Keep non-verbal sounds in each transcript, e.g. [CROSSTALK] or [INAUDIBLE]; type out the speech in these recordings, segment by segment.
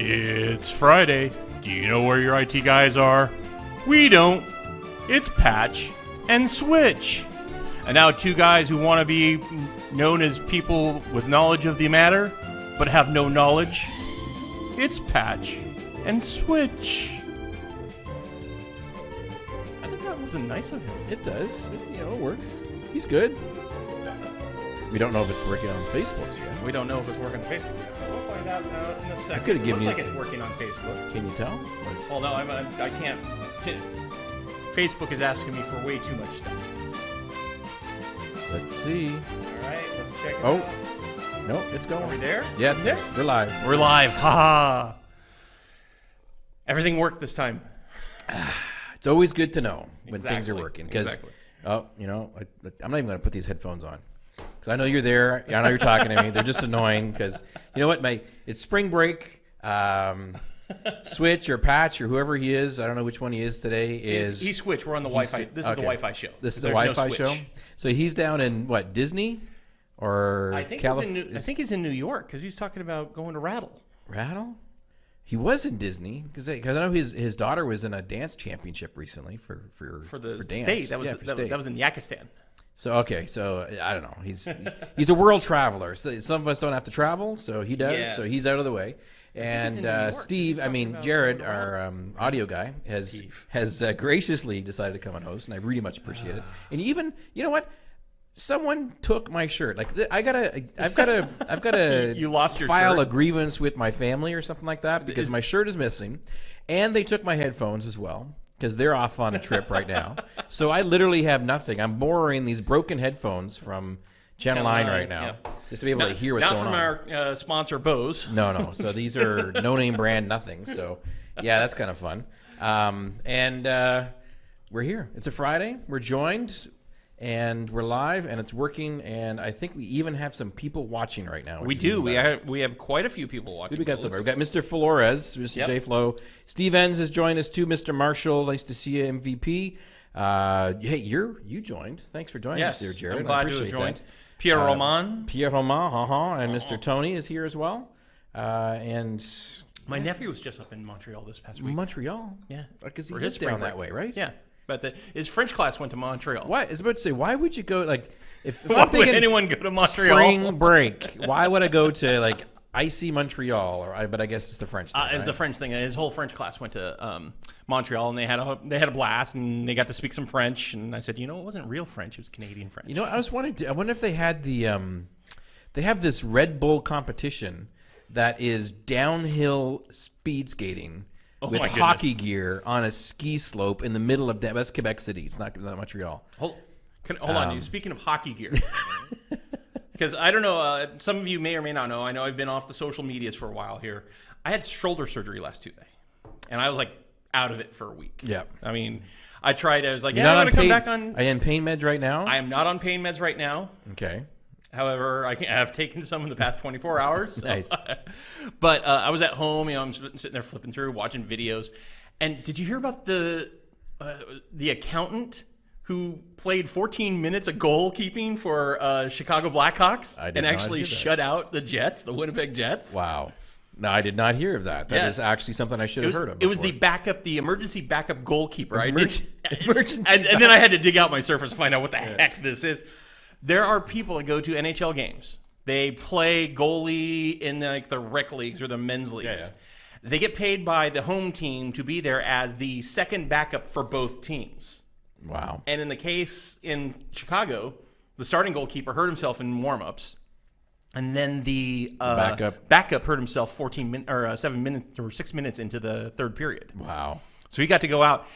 It's Friday. Do you know where your IT guys are? We don't. It's Patch and Switch. And now, two guys who want to be known as people with knowledge of the matter, but have no knowledge. It's Patch and Switch. I think that wasn't nice of him. It does. It, you know, it works. He's good. We don't know if it's working on Facebook's yet. We don't know if it's working on Facebook. We'll find out uh, in a second. could've given Looks like it's working on Facebook. Can you tell? Like, Well, no, I'm, I, I can't. Facebook is asking me for way too much stuff. let's see. All right, let's check it Oh. out. Nope, it's going. Are we there? Yeah, there? we're live. We're live. Ha ha. Everything worked this time. [SIGHS] It's always good to know when things are working because, exactly. oh, you know, I, I'm not even going to put these headphones on because I know you're there. I know you're talking to me. They're just annoying because you know what? My it's spring break. Um, Switch or Patch or whoever he is, I don't know which one he is today. Is he Switch? We're on the Wi-Fi. This is the. Wi-Fi show. This is the Wi-Fi show. So he's down in what Disney or I think, Calif- he's in New, I think he's in New York because he's talking about going to Rattle. Rattle. He was in Disney because I know his his daughter was in a dance championship recently for for For the dance. state, that was Yeah, that, that was in Yakistan. So okay, so I don't know. He's he's, he's a world traveler. So some of us don't have to travel, so he does. So he's out of the way. And uh, Steve, I mean Jared, our um, audio guy, has Steve. has uh, graciously decided to come on host, and I really much appreciate it. And even you know what, someone took my shirt. Like th- I gotta, I've gotta, I've gotta. [LAUGHS] You lost your file shirt? a grievance with my family or something like that because Is- my shirt is missing, and they took my headphones as well because they're off on a trip right now. [LAUGHS] So I literally have nothing. I'm borrowing these broken headphones from Channel, Channel 9 9, right now yeah. just to be able to hear what's going on. Not from our uh, sponsor Bose. No, no. [LAUGHS] So these are no name brand nothing. So yeah, that's kind of fun. Um, and uh, we're here. It's a Friday. We're joined. And we're live, and it's working, and I think we even have some people watching right now. We do. We have we have quite a few people watching. we got so far. we got Mr. Flores, Mr. Yep. J Flow. Steve Enns has joined us too. Mr. Marshall, nice to see you, MVP. Uh, hey, you're you joined. Thanks for joining Yes, us here, Jared. I'm glad to have joined. that. Pierre Uh, Roman. Pierre Roman, uh-huh, and Uh-huh. Mr. Tony is here as well. Uh, and My nephew was just up in Montreal this past week. Montreal. yeah, Because he for lives spring down that way, right? Yeah, but that. his French class went to Montreal. Why? I was about to say, why would you go like if, if [LAUGHS] Why I'm would thinking anyone go to Montreal? spring break? Why would I go to like icy Montreal? Or I, but I guess it's the French. Thing, Uh, it was right? the French thing. His whole French class went to um, Montreal, and they had a they had a blast, and they got to speak some French. And I said, you know, it wasn't real French; it was Canadian French. You know, I was wondering. I wonder if they had the um, they have this Red Bull competition that is downhill speed skating Oh with hockey gear on a ski slope in the middle of that's Quebec City. It's not, not Montreal. Hold, can, hold on. Um, You speaking of hockey gear? [LAUGHS] Because I don't know. Uh, some of you may or may not know. I know I've been off the social medias for a while here. I had shoulder surgery last Tuesday, and I was like out of it for a week. Yeah. I mean, I tried. I was like, You're yeah, I'm gonna come back on. Are you in pain meds right now? I am not on pain meds right now. okay. However, I, have taken some in the past 24 [LAUGHS] hours. so- Nice. [LAUGHS] but uh, I was at home, you know, I'm sitting there flipping through, watching videos. And did you hear about the uh, the accountant who played 14 minutes of goalkeeping for uh, Chicago Blackhawks I and actually shut out the Jets, the Winnipeg Jets? Wow. No, I did not hear of that. That is Yes. actually something I should have was, heard of. it was the backup, the emergency backup goalkeeper. I didn't, [LAUGHS] emergency and, and then I had to dig out my surface to find out what the heck this is. There are people that go to NHL games. They play goalie in like the rec leagues or the men's leagues. yeah. They get paid by the home team to be there as the second backup for both teams. wow. And in the case in Chicago, the starting goalkeeper hurt himself in warmups, and then the uh, Backup. backup hurt himself 14 min- or uh, seven minutes or six minutes into the third period. Wow. So he got to go out.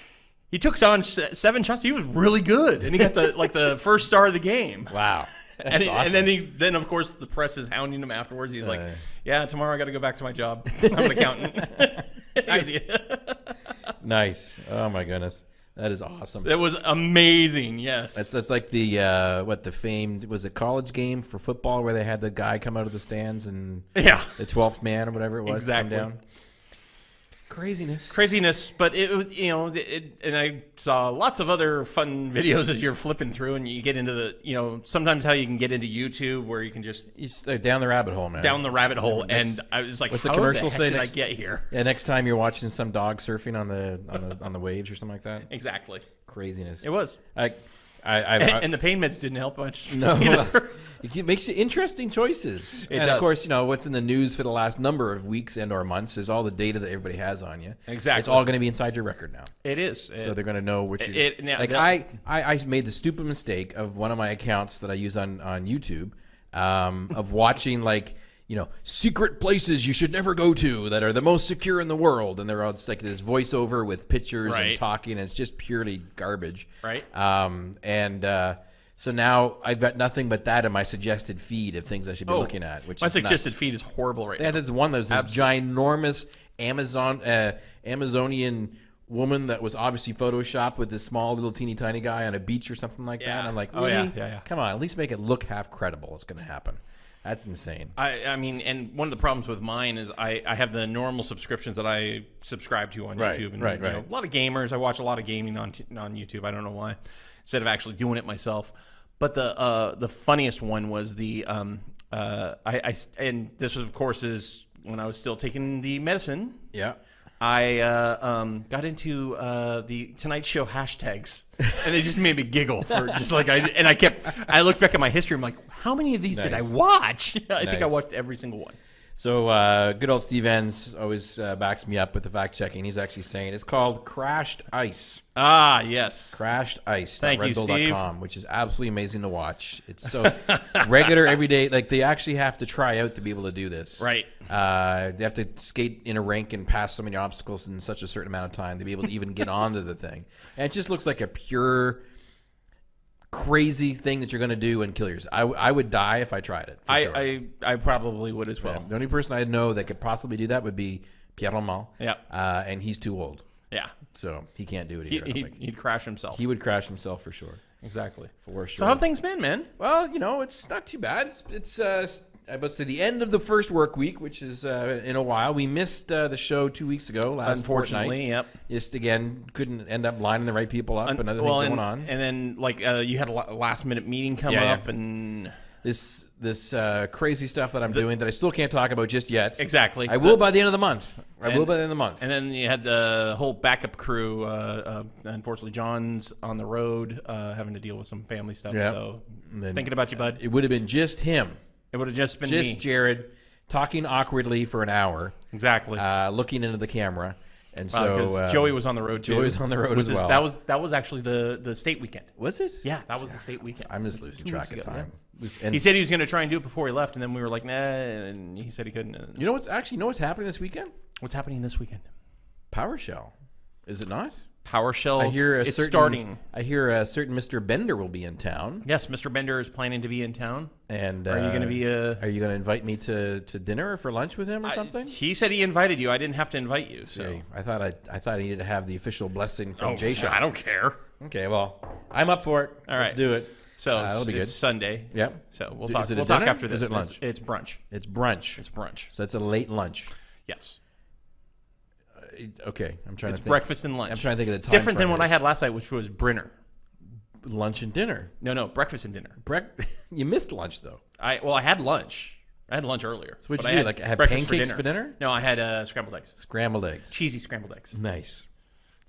He took on seven shots. He was really good, and he got the like the [LAUGHS] first star of the game. Wow. And, he- awesome. and then he then of course the press is hounding him afterwards. He's like, Uh. "Yeah, tomorrow I got to go back to my job. [LAUGHS] I'm an accountant." [LAUGHS] nice. Oh my goodness. That is awesome. It was amazing. Yes. That's that's like the uh, what the famed was it college game for football where they had the guy come out of the stands and yeah. the twelfth man or whatever it was Exactly. come down. Craziness. craziness. But it was, you know, it, and I saw lots of other fun [LAUGHS] videos as you're flipping through, and you get into the, you know, sometimes how you can get into YouTube where you can just You s- uh, down the rabbit hole, man. down the rabbit hole, Next- and I was like, what's the how commercial the say did next- I get here? [LAUGHS] Yeah, next time you're watching some dog surfing on the on the on the waves or something like that. [LAUGHS] Exactly, Craziness. it was, I, I, I, and, I and the pain meds didn't help much. [LAUGHS] no, either. [LAUGHS] it makes you interesting choices. It and does. of course, you know what's in the news for the last number of weeks and or months is all the data that everybody has on you. Exactly. It's all going to be inside your record now. it is. so they're going to know what you. it- now like that- I, I, I made the stupid mistake of one of my accounts that I use on on YouTube, um, of watching like you know secret places you should never go to that are the most secure in the world, and they're all just like this voiceover with pictures and talking, and it's just purely garbage. Right. Um, and uh, so now I've got nothing but that in my suggested feed of things I should be looking at, which Oh, my is nuts. suggested feed is horrible right Yeah, now. there's one that was this ginormous Amazon uh, Amazonian woman that was obviously photoshopped with this small little teeny tiny guy on a beach or something like that. Yeah. And I'm like, Oh, yeah, yeah, yeah. Come on, at least make it look half credible. It's going to happen. That's insane. I, I mean, and one of the problems with mine is I, I have the normal subscriptions that I subscribe to on Right, YouTube. And, right, you know, right. a lot of gamers. I watch a lot of gaming on t- on YouTube. I don't know why, instead of actually doing it myself. But the uh, the funniest one was the um, uh, I, I and this was of course is when I was still taking the medicine. Yeah. I uh, um, got into uh, the Tonight Show hashtags, and they just made me giggle for [LAUGHS] just like I and I kept. I looked back at my history. I'm like, how many of these did I Nice. watch? [LAUGHS] I think I Nice. watched every single one. So uh, good old Steve Enns always uh, backs me up with the fact checking. He's actually saying it's called Crashed Ice. Ah, yes. Crashed Ice. Thank you, Steve. which is absolutely amazing to watch. It's so [LAUGHS] regular every day. Like they actually have to try out to be able to do this. Right. Uh, they have to skate in a rink and pass so many obstacles in such a certain amount of time to be able to even get [LAUGHS] onto the thing. And it just looks like a pure, crazy thing that you're going to do and kill yourself. I, I would die if I tried it. for I, sure. I I probably would as well. the only person I know that could possibly do that would be Pierre Roman. Yeah. Uh, and he's too old, Yeah. so he can't do it He, either. I don't he'd, crash himself. He would crash himself for sure. exactly. For sure. So how have things been, man? Well, you know, it's not too bad. It's, it's uh, about to say the end of the first work week, which is uh, in a while. We missed uh, the show two weeks ago. Last Unfortunately, fortnight. yep. Just again, couldn't end up lining the right people up and other well, things and, going on. and then like uh, you had a last minute meeting come Yeah, yeah. up, and this this uh, crazy stuff that I'm doing that I still can't talk about just yet. exactly. I will by the end of the month. I will by the end of the month. And then you had the whole backup crew. Uh, uh, unfortunately, John's on the road, uh, having to deal with some family stuff. Yeah. So And then thinking about you, bud. it would have been just him, It would have just been just me. Jared, talking awkwardly for an hour, exactly. uh, looking into the camera, and so uh, Joey was on the road too. Joey was on the road With as this- well. That was that was actually the the state weekend. was it? Yeah, that was the state weekend. I'm just losing track of time. yeah. And He said he was going to try and do it before he left, and then we were like, nah, and he said he couldn't. You know what's actually you know what's happening this weekend? What's happening this weekend? PowerShell, is it not? PowerShell. I hear a it's certain starting. I hear a certain Mr. Bender will be in town, Yes, Mr. Bender is planning to be in town. and Are you going to uh, be uh Are you going to invite me to, to dinner or for lunch with him or something? He said he invited you. I didn't have to invite you. So Okay, I thought I, I thought I needed to have the official blessing from Oh, Jay Shaw. I don't care. Okay, well, I'm up for it. All right. Let's do it. So Uh, it's, that'll be good. it's Sunday. Yep. So we'll Is talk. it we'll talk after this. is it lunch? It's, it's brunch. It's brunch. It's brunch. so it's a late lunch. Yes. Okay, I'm trying It's to think. breakfast and lunch. I'm trying to think of the It's different than what I had last night, which was Brinner. Lunch and dinner. No, no, breakfast and dinner. Brec- [LAUGHS] you missed lunch though. I well, I had lunch. I had lunch earlier. So what'd but you I do? Like, have breakfast pancakes for dinner? No, I had uh, scrambled eggs, Scrambled eggs. cheesy scrambled eggs. Nice.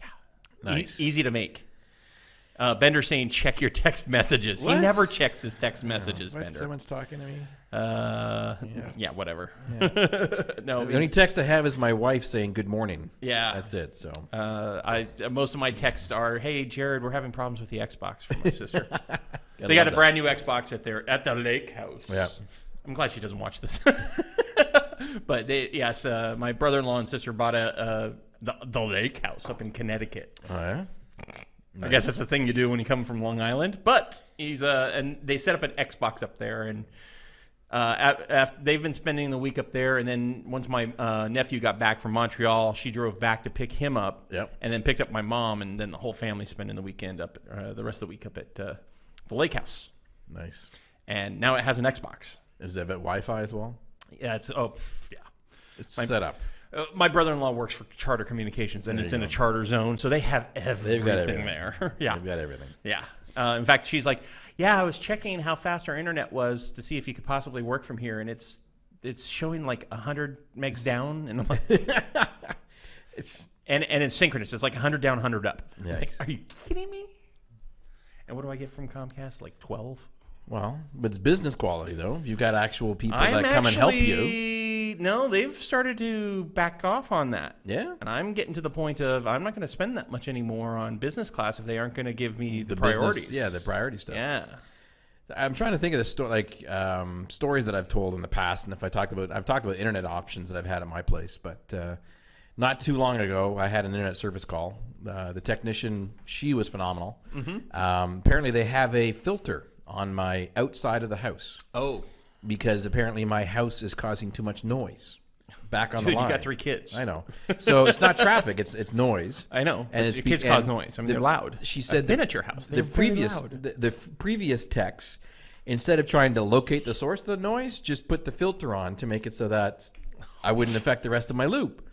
E- Nice. easy to make. Uh, Bender saying check your text messages. He never checks his text messages. What? Bender. Someone's talking to me. Uh, yeah. whatever. [LAUGHS] no, The only text I have is my wife saying good morning. yeah. That's it. So Uh, I uh, most of my texts are, "Hey Jared, we're having problems with the Xbox from my sister. [LAUGHS] Gotta they got a that. brand new Xbox at their at the lake house. Yeah. I'm glad she doesn't watch this. [LAUGHS] but they, yes, uh, my brother-in-law and sister bought a uh, the, the lake house up in Connecticut. Oh, yeah? I guess that's the thing you do when you come from Long Island. But he's uh, and they set up an Xbox up there, and uh, af- af- they've been spending the week up there. And then once my uh, nephew got back from Montreal, she drove back to pick him up, Yep. and then picked up my mom, and then the whole family spending the weekend up, uh, the rest of the week up at uh, the lake house. Nice. And now it has an Xbox. Is that Wi-Fi as well? Yeah, it's oh yeah. It's set up. Uh, my brother-in-law works for Charter Communications, and it's in a charter zone, so they have everything, everything. there. [LAUGHS] yeah, I've got everything. yeah. Uh, in fact, she's like, "Yeah, I was checking how fast our internet was to see if you could possibly work from here, and it's it's showing like hundred megs down, and I'm like, [LAUGHS] It's and and it's synchronous. It's like hundred down, hundred up. I'm like, Are you kidding me? And what do I get from Comcast? Like twelve. well, but it's business quality though. You've got actual people I'm that come and help you. No, they've started to back off on that. Yeah. And I'm getting to the point of I'm not going to spend that much anymore on business class if they aren't going to give me the, business- priorities. yeah, the priority stuff. Yeah. I'm trying to think of the sto- like um, stories that I've told in the past, and if I talked about, I've talked about internet options that I've had at my place, but uh, not too long ago, I had an internet service call. Uh, the technician, she was phenomenal. Mm-hmm. Um, apparently, they have a filter on my outside of the house Oh, because apparently my house is causing too much noise. Back on dude, the line. you got three kids. I know. So it's not traffic; it's it's noise. I know. And it's kids cause noise. I mean, the- they're loud. She I've said been at your house. The They're very previous the, the previous techs, instead of trying to locate the source of the noise, just put the filter on to make it so that I wouldn't affect the rest of my loop.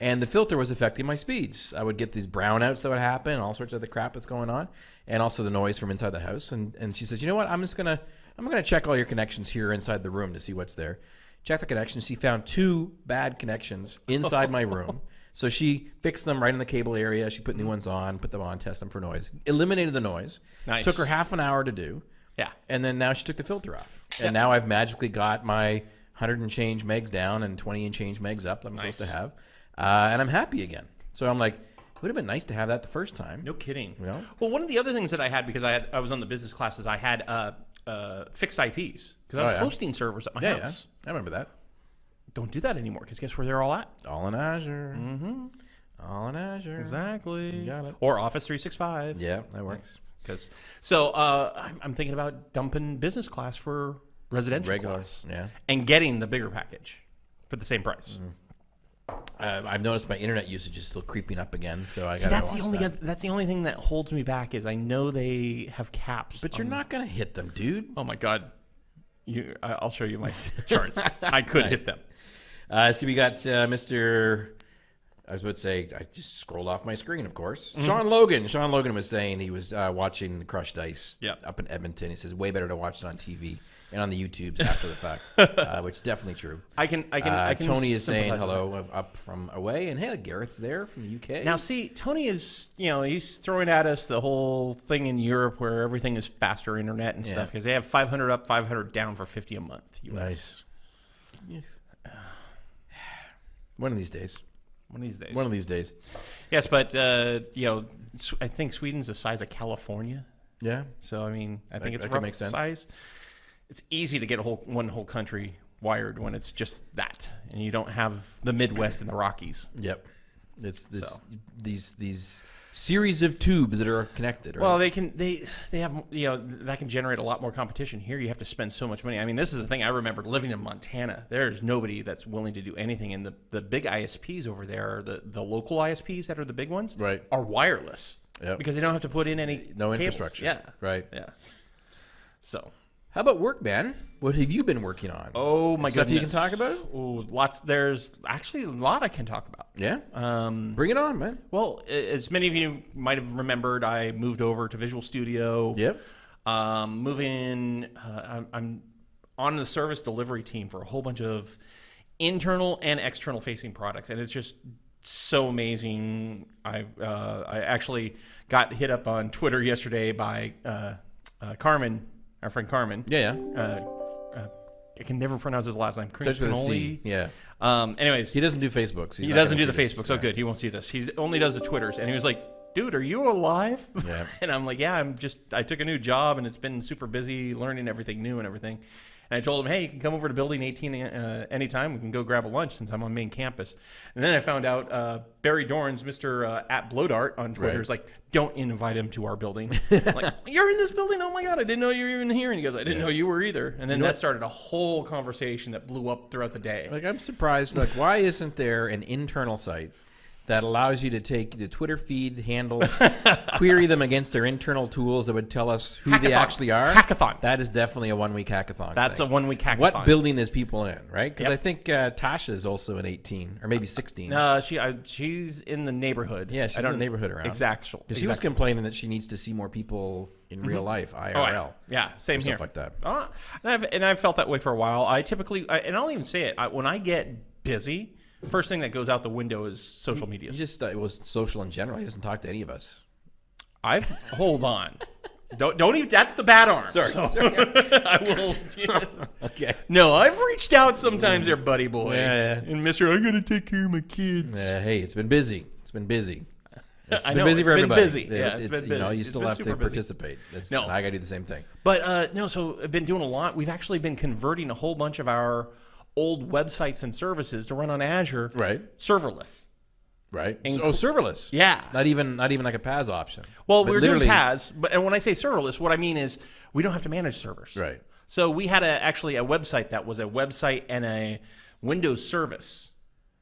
And the filter was affecting my speeds. I would get these brownouts that would happen, all sorts of the crap that's going on, and also the noise from inside the house. And and she says, you know what? I'm just gonna I'm gonna check all your connections here inside the room to see what's there. Check the connections. She found two bad connections inside my room. [LAUGHS] So she fixed them right in the cable area. She put new ones on, put them on, test them for noise, eliminated the noise. Nice. Took her half an hour to do, Yeah. and then now she took the filter off. And now I've magically got my 100 and change megs down and 20 and change megs up that I'm supposed to have. Uh, and I'm happy again. So I'm like, it would have been nice to have that the first time. No kidding. know? Well, one of the other things that I had because I had I was on the business classes, I had uh, uh, fixed IPs because I Oh, was yeah. hosting servers at my Yeah, yeah. house. I remember that. Don't do that anymore because guess where they're all at? All in Azure. Mm-hmm. All in Azure. Exactly. got it. Or Office 365. Yeah, that works. Because so uh, I'm, I'm thinking about dumping business class for residential Regular. class Yeah. and getting the bigger package for the same price. Uh, I've noticed my internet usage is still creeping up again, so I See, got. that's the only that's the only thing that holds me back is I know they have caps. But you're on- not gonna hit them, dude. Oh my god. You, I- I'll show you my [LAUGHS] charts. I could hit them. Uh, so we got uh, Mr. I was about to say, I just scrolled off my screen, of course. Mm-hmm. Sean Logan. Sean Logan was saying he was uh, watching the Crashed Ice Yep. up in Edmonton. He says, way better to watch it on TV and on the YouTubes after the fact, [LAUGHS] uh, which is definitely true. I can I can Uh, I can Tony is saying hello up from away, and hey, Garrett's there from the UK. Now see, Tony is you know he's throwing at us the whole thing in Europe where everything is faster internet and stuff because they have 500 up, 500 down for 50 a month. US. nice. Yes. One of these days. One of these days. One of these days. yes, but uh, you know, I think Sweden's the size of California. Yeah. So I mean, I think it's that a rough sense. size. It's easy to get a whole one whole country wired when it's just that, and you don't have the Midwest and the Rockies. Yep. It's this So. these these series of tubes that are connected. Right? Well, they can they they have you know that can generate a lot more competition. Here, you have to spend so much money. I mean, this is the thing. I remember living in Montana. There's nobody that's willing to do anything, and the the big ISPs over there, the the local ISPs that are the big ones, Right. are wireless. Yep. Because they don't have to put in any no cables. infrastructure. Yeah. Right. Yeah. So. How about work, man? What have you been working on? Oh my Stuff goodness. you can talk about? Oh, lots. There's actually a lot I can talk about. Yeah. Um, Bring it on, man. well, as many of you might have remembered, I moved over to Visual Studio. Yep. Um, moving, uh, I'm, I'm on the service delivery team for a whole bunch of internal and external facing products, and it's just so amazing. I uh, I actually got hit up on Twitter yesterday by uh, uh, Carmen, our friend Carmen. Yeah, yeah. Uh, uh, I can never pronounce his last name. Starts with a C. Yeah. Um, anyways, He doesn't do Facebooks. He's he not doesn't gonna do the see this. Facebook. So Yeah. good. He won't see this. He only does the Twitters. And he was like, dude, are you alive? Yeah. [LAUGHS] and I'm like, yeah, I'm just, I took a new job and it's been super busy learning everything new and everything. And I told him, hey, you can come over to Building 18 uh, anytime. We can go grab a lunch since I'm on main campus. And then I found out uh, Barry Dorrans, Mr. Uh, at Blowdart on Twitter, Right. is like, don't invite him to our building. [LAUGHS] Like, you're in this building? Oh my God, I didn't know you were even here. And he goes, I didn't know you were either. And then that started a whole conversation that blew up throughout the day. Like I'm surprised. Like, why isn't there an internal site that allows you to take the Twitter feed handles, [LAUGHS] query them against their internal tools that would tell us who they actually are. Hackathon. That is definitely a one week hackathon. That's thing. a one week hackathon. What building is people in, right? Because Yep. I think uh, Tasha is also an 18 or maybe 16. Uh, she uh, she's in the neighborhood. Yeah, she's in the neighborhood around. Exactly. Because she was complaining that she needs to see more people in real life, IRL. Oh, I- yeah, same here. stuff like that. Uh, and I've and I've felt that way for a while. I typically, I, and I'll even say it I, when I get busy. First thing that goes out the window is social media. He just uh, it was social in general. He doesn't talk to any of us. I've hold on. Don't don't even. That's the bad arm. Sorry, So- sorry. [LAUGHS] I will. [LAUGHS] Okay. no, I've reached out sometimes, there, buddy boy. Yeah, yeah. And Mister, I gotta take care of my kids. Uh, hey, it's been busy. It's been busy. [LAUGHS] It's I been know, busy it's for been everybody. busy. Yeah, it's it's, been busy. you know, you still have to participate. That's, No. I got to do the same thing. But uh, no, so I've been doing a lot. We've actually been converting a whole bunch of our old websites and services to run on Azure Right. serverless. Right. Inclu- oh, serverless. Yeah. Not even not even like a PaaS option. Well, But we're doing PaaS, but and when I say serverless, what I mean is we don't have to manage servers. Right. So we had a, actually a website that was a website and a Windows service.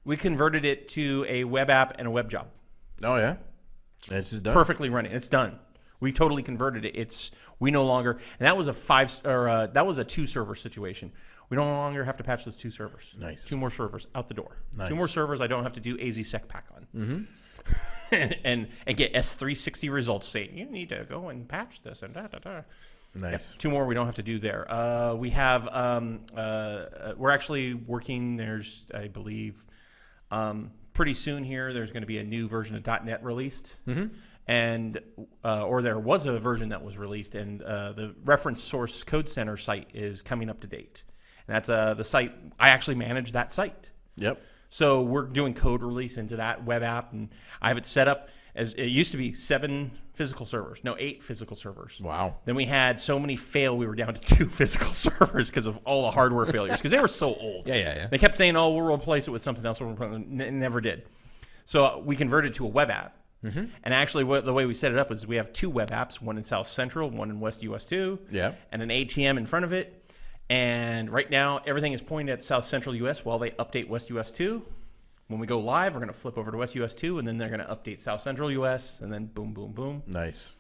We converted it to a web app and a web job. Oh yeah. And it's just done. Perfectly running. It's done. We totally converted it. It's we no longer and that was a five or uh, that was a two server situation. We no longer have to patch those two servers. Nice. Two more servers out the door. Nice. Two more servers. I don't have to do AZSecPack on. Mm-hmm. and, [LAUGHS] and and get S360 results saying you need to go and patch this and da da da. Nice. Two more we don't have to do there. Uh, we have um, uh, uh, we're actually working. There's I believe um, pretty soon here. There's going to be a new version of .NET released, Mm -hmm and uh, or there was a version that was released, and uh, the reference source code center site is coming up to date. And that's uh, the site I actually manage that site. Yep. So we're doing code release into that web app, and I have it set up as it used to be seven physical servers, no eight physical servers. Wow. Then we had so many fail, we were down to [LAUGHS] two physical [LAUGHS] servers because of all the hardware failures because they were so old. Yeah, yeah, yeah. They kept saying, "Oh, we'll replace it with something else." We'll replace it. N- never did. So we converted to a web app. Mm-hmm. And actually, what, the way we set it up is we have two web apps: one in South Central, one in West US two. Yeah. And an ATM in front of it. And right now, everything is pointed at South Central US while they update West US two. When we go live, we're going to flip over to West US two, and then they're going to update South Central US, and then boom, boom, boom. Nice.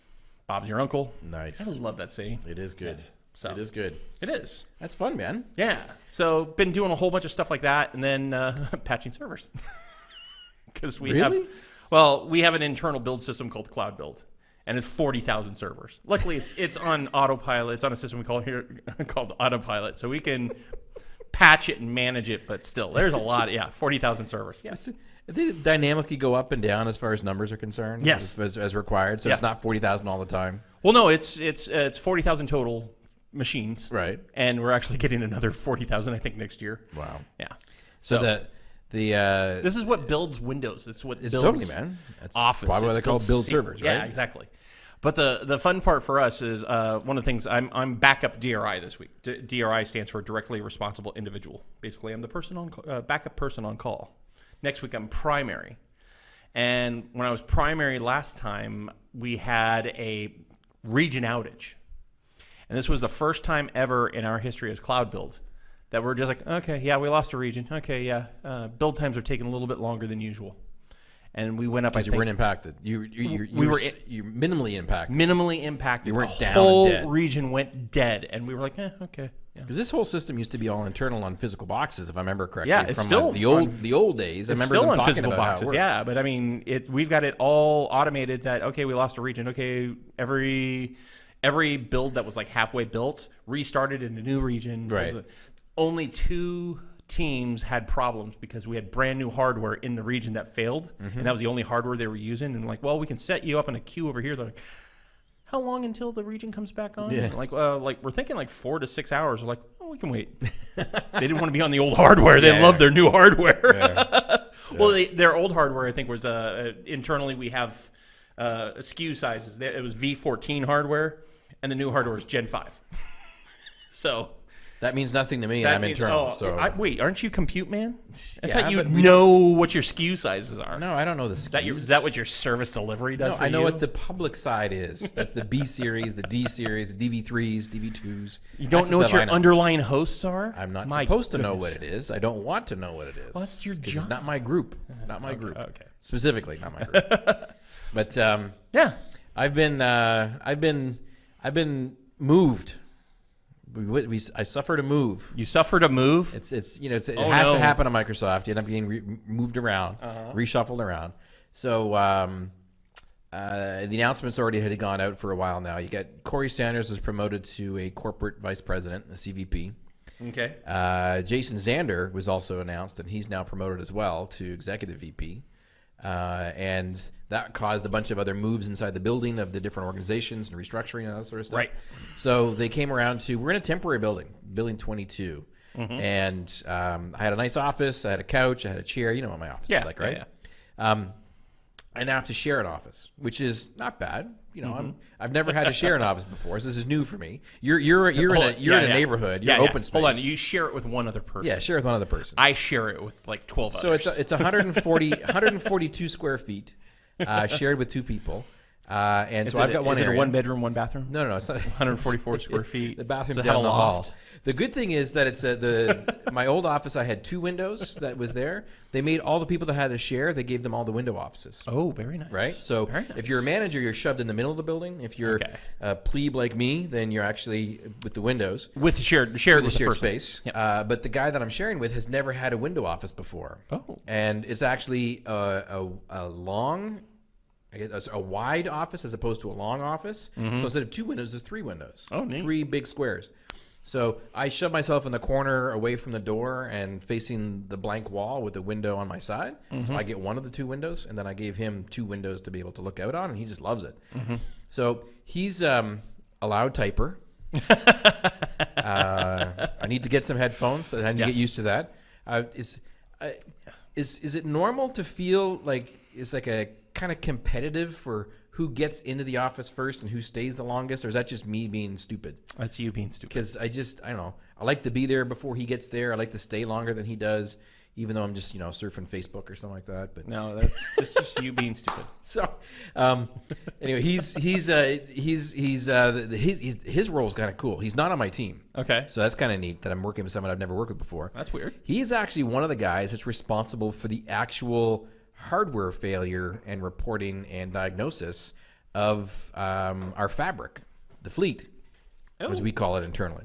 Bob's your uncle. Nice. I love that saying. It is good. So- It is good. It is. That's fun, man. Yeah. So been doing a whole bunch of stuff like that, and then uh, [LAUGHS] patching servers [LAUGHS] because we have, well, we have an internal build system called Cloud Build, and it's forty thousand servers. Luckily, it's it's on autopilot. It's on a system we call here [LAUGHS] called Autopilot, so we can patch it and manage it. But still, there's a lot. Yeah, forty thousand servers. Yes. They dynamically go up and down as far as numbers are concerned. Yes. As, as required. So it's not 40,000 all the time. Well, no, it's it's uh, it's forty thousand total machines, Right. and we're actually getting another forty thousand, I think, next year. Wow. Yeah. So, So- the the uh, This is what builds Windows. It's what it's builds totally man. That's Office. probably why they call it build servers, right? Yeah, exactly. But the the fun part for us is uh, one of the things I'm I'm backup DRI this week. D- DRI stands for directly responsible individual. Basically, I'm the person on uh, backup person on call. Next week I'm primary. And when I was primary last time, we had a region outage. And this was the first time ever in our history as Cloud Build that we're just like, okay, yeah, we lost a region. Okay, yeah, uh, build times are taking a little bit longer than usual. And we went up, Because you think, weren't impacted. You you you, you We were were you minimally impacted. minimally impacted. You weren't the down whole region went dead, and we were like, eh, okay, yeah. Because this whole system used to be all internal on physical boxes, if I remember correctly. Yeah, it's from still the old on- the old days. I It's remember still on physical boxes, yeah. But I mean, it we've got it all automated. That okay, we lost a region. Okay, every every build that was like halfway built restarted in a new region. Right. Only two teams had problems because we had brand new hardware in the region that failed, Mm-hmm. and that was the only hardware they were using. And like, well, we can set you up in a queue over here. They're like, how long until the region comes back on? Yeah. Like, uh, like we're thinking like four to six hours. We're like, oh, we can wait. [LAUGHS] they didn't want to be on the old hardware. They Yeah, love their new hardware. [LAUGHS] Well, they, their old hardware, I think, was uh, uh, internally we have uh, SKU sizes. It was V14 hardware, and the new hardware is Gen 5. [LAUGHS] so That means nothing to me, That and I'm means- internal. oh, so I, wait, aren't you compute man? I Yeah, thought you know what your SKU sizes are. no, I don't know the. Is that your is that what your service delivery does? No, I know you? what the public side is. That's the B series, the D series, the DV3s, DV2s. You don't That's know what your know. underlying hosts are. I'm not My supposed to know what it is. I don't want to know what it is. Well, that's your job. It's not my group. [LAUGHS] Not my group. okay. Specifically, not my group. [LAUGHS] but um, Yeah. I've been, uh, I've been, I've been moved. We, we, I suffered a move. You suffered a move. It's it's you know it's, it Oh, has no. to happen on Microsoft. You end up getting re- moved around, Uh-huh. reshuffled around. So um, uh, the announcements already had gone out for a while now. You got Corey Sanders was promoted to a corporate vice president, a CVP. Okay. Uh, Jason Zander was also announced, and he's now promoted as well to executive VP. Uh, and that caused a bunch of other moves inside the building of the different organizations and restructuring and all that sort of stuff. Right. So they came around to we're in a temporary building, building 22, Mm-hmm. and um, I had a nice office. I had a couch. I had a chair. You know what my office Yeah, is like, right? yeah, right? Um, I now have to share an office, which is not bad. You know, I'm, I've never had to share an [LAUGHS] office before, so this is new for me. You're you're you're in a Mm-hmm. Hold you're Yeah, in a yeah. neighborhood. You're Yeah, yeah. open space. Hold on. You share it with one other person. yeah, share it with one other person. I share it with like twelve So others. it's a, it's 140 142 [LAUGHS] square feet, uh, shared with two people, uh, and Is so it I've got one Is it a one bedroom, one bathroom? No, no, no. It's not, 144 square [LAUGHS] feet. the bathroom's it down the loft? hall. The good thing is that it's a, the [LAUGHS] my old office. I had two windows that was there. They made all the people that had to share. They gave them all the window offices. Oh, very nice. Right. So Very if you're a manager, you're shoved in the middle of the building. If you're Okay. a plebe like me, then you're actually with the windows. with shared shared the with shared person. space. Yep. Uh, but the guy that I'm sharing with has never had a window office before. Oh. And it's actually a, a, a long, guess, a wide office as opposed to a long office. So instead of two windows, there's three windows. Mm-hmm. Oh, neat. Three big squares. So I shoved myself in the corner away from the door and facing the blank wall with the window on my side. Mm-hmm. So I get one of the two windows, and then I gave him two windows to be able to look out on, and he just loves it. Mm-hmm. So he's um, a loud typer. [LAUGHS] Uh, I need to get some headphones. So I need to get used to that. Uh, is uh, is is it normal to feel like it's like a kind of competitive for who gets into the office first and who stays the longest, or is that just me being stupid? That's you being stupid. Because I just I don't know. I like to be there before he gets there. I like to stay longer than he does, even though I'm just you know surfing Facebook or something like that. But No, that's [LAUGHS] just, just you being stupid. [LAUGHS] so, um, anyway, he's he's uh, he's he's uh, the, the, his his his role is kind of cool. He's not on my team, Okay. so that's kind of neat that I'm working with someone I've never worked with before. That's weird. He is actually one of the guys that's responsible for the actual hardware failure and reporting and diagnosis of um, our fabric, the fleet, as we call it internally.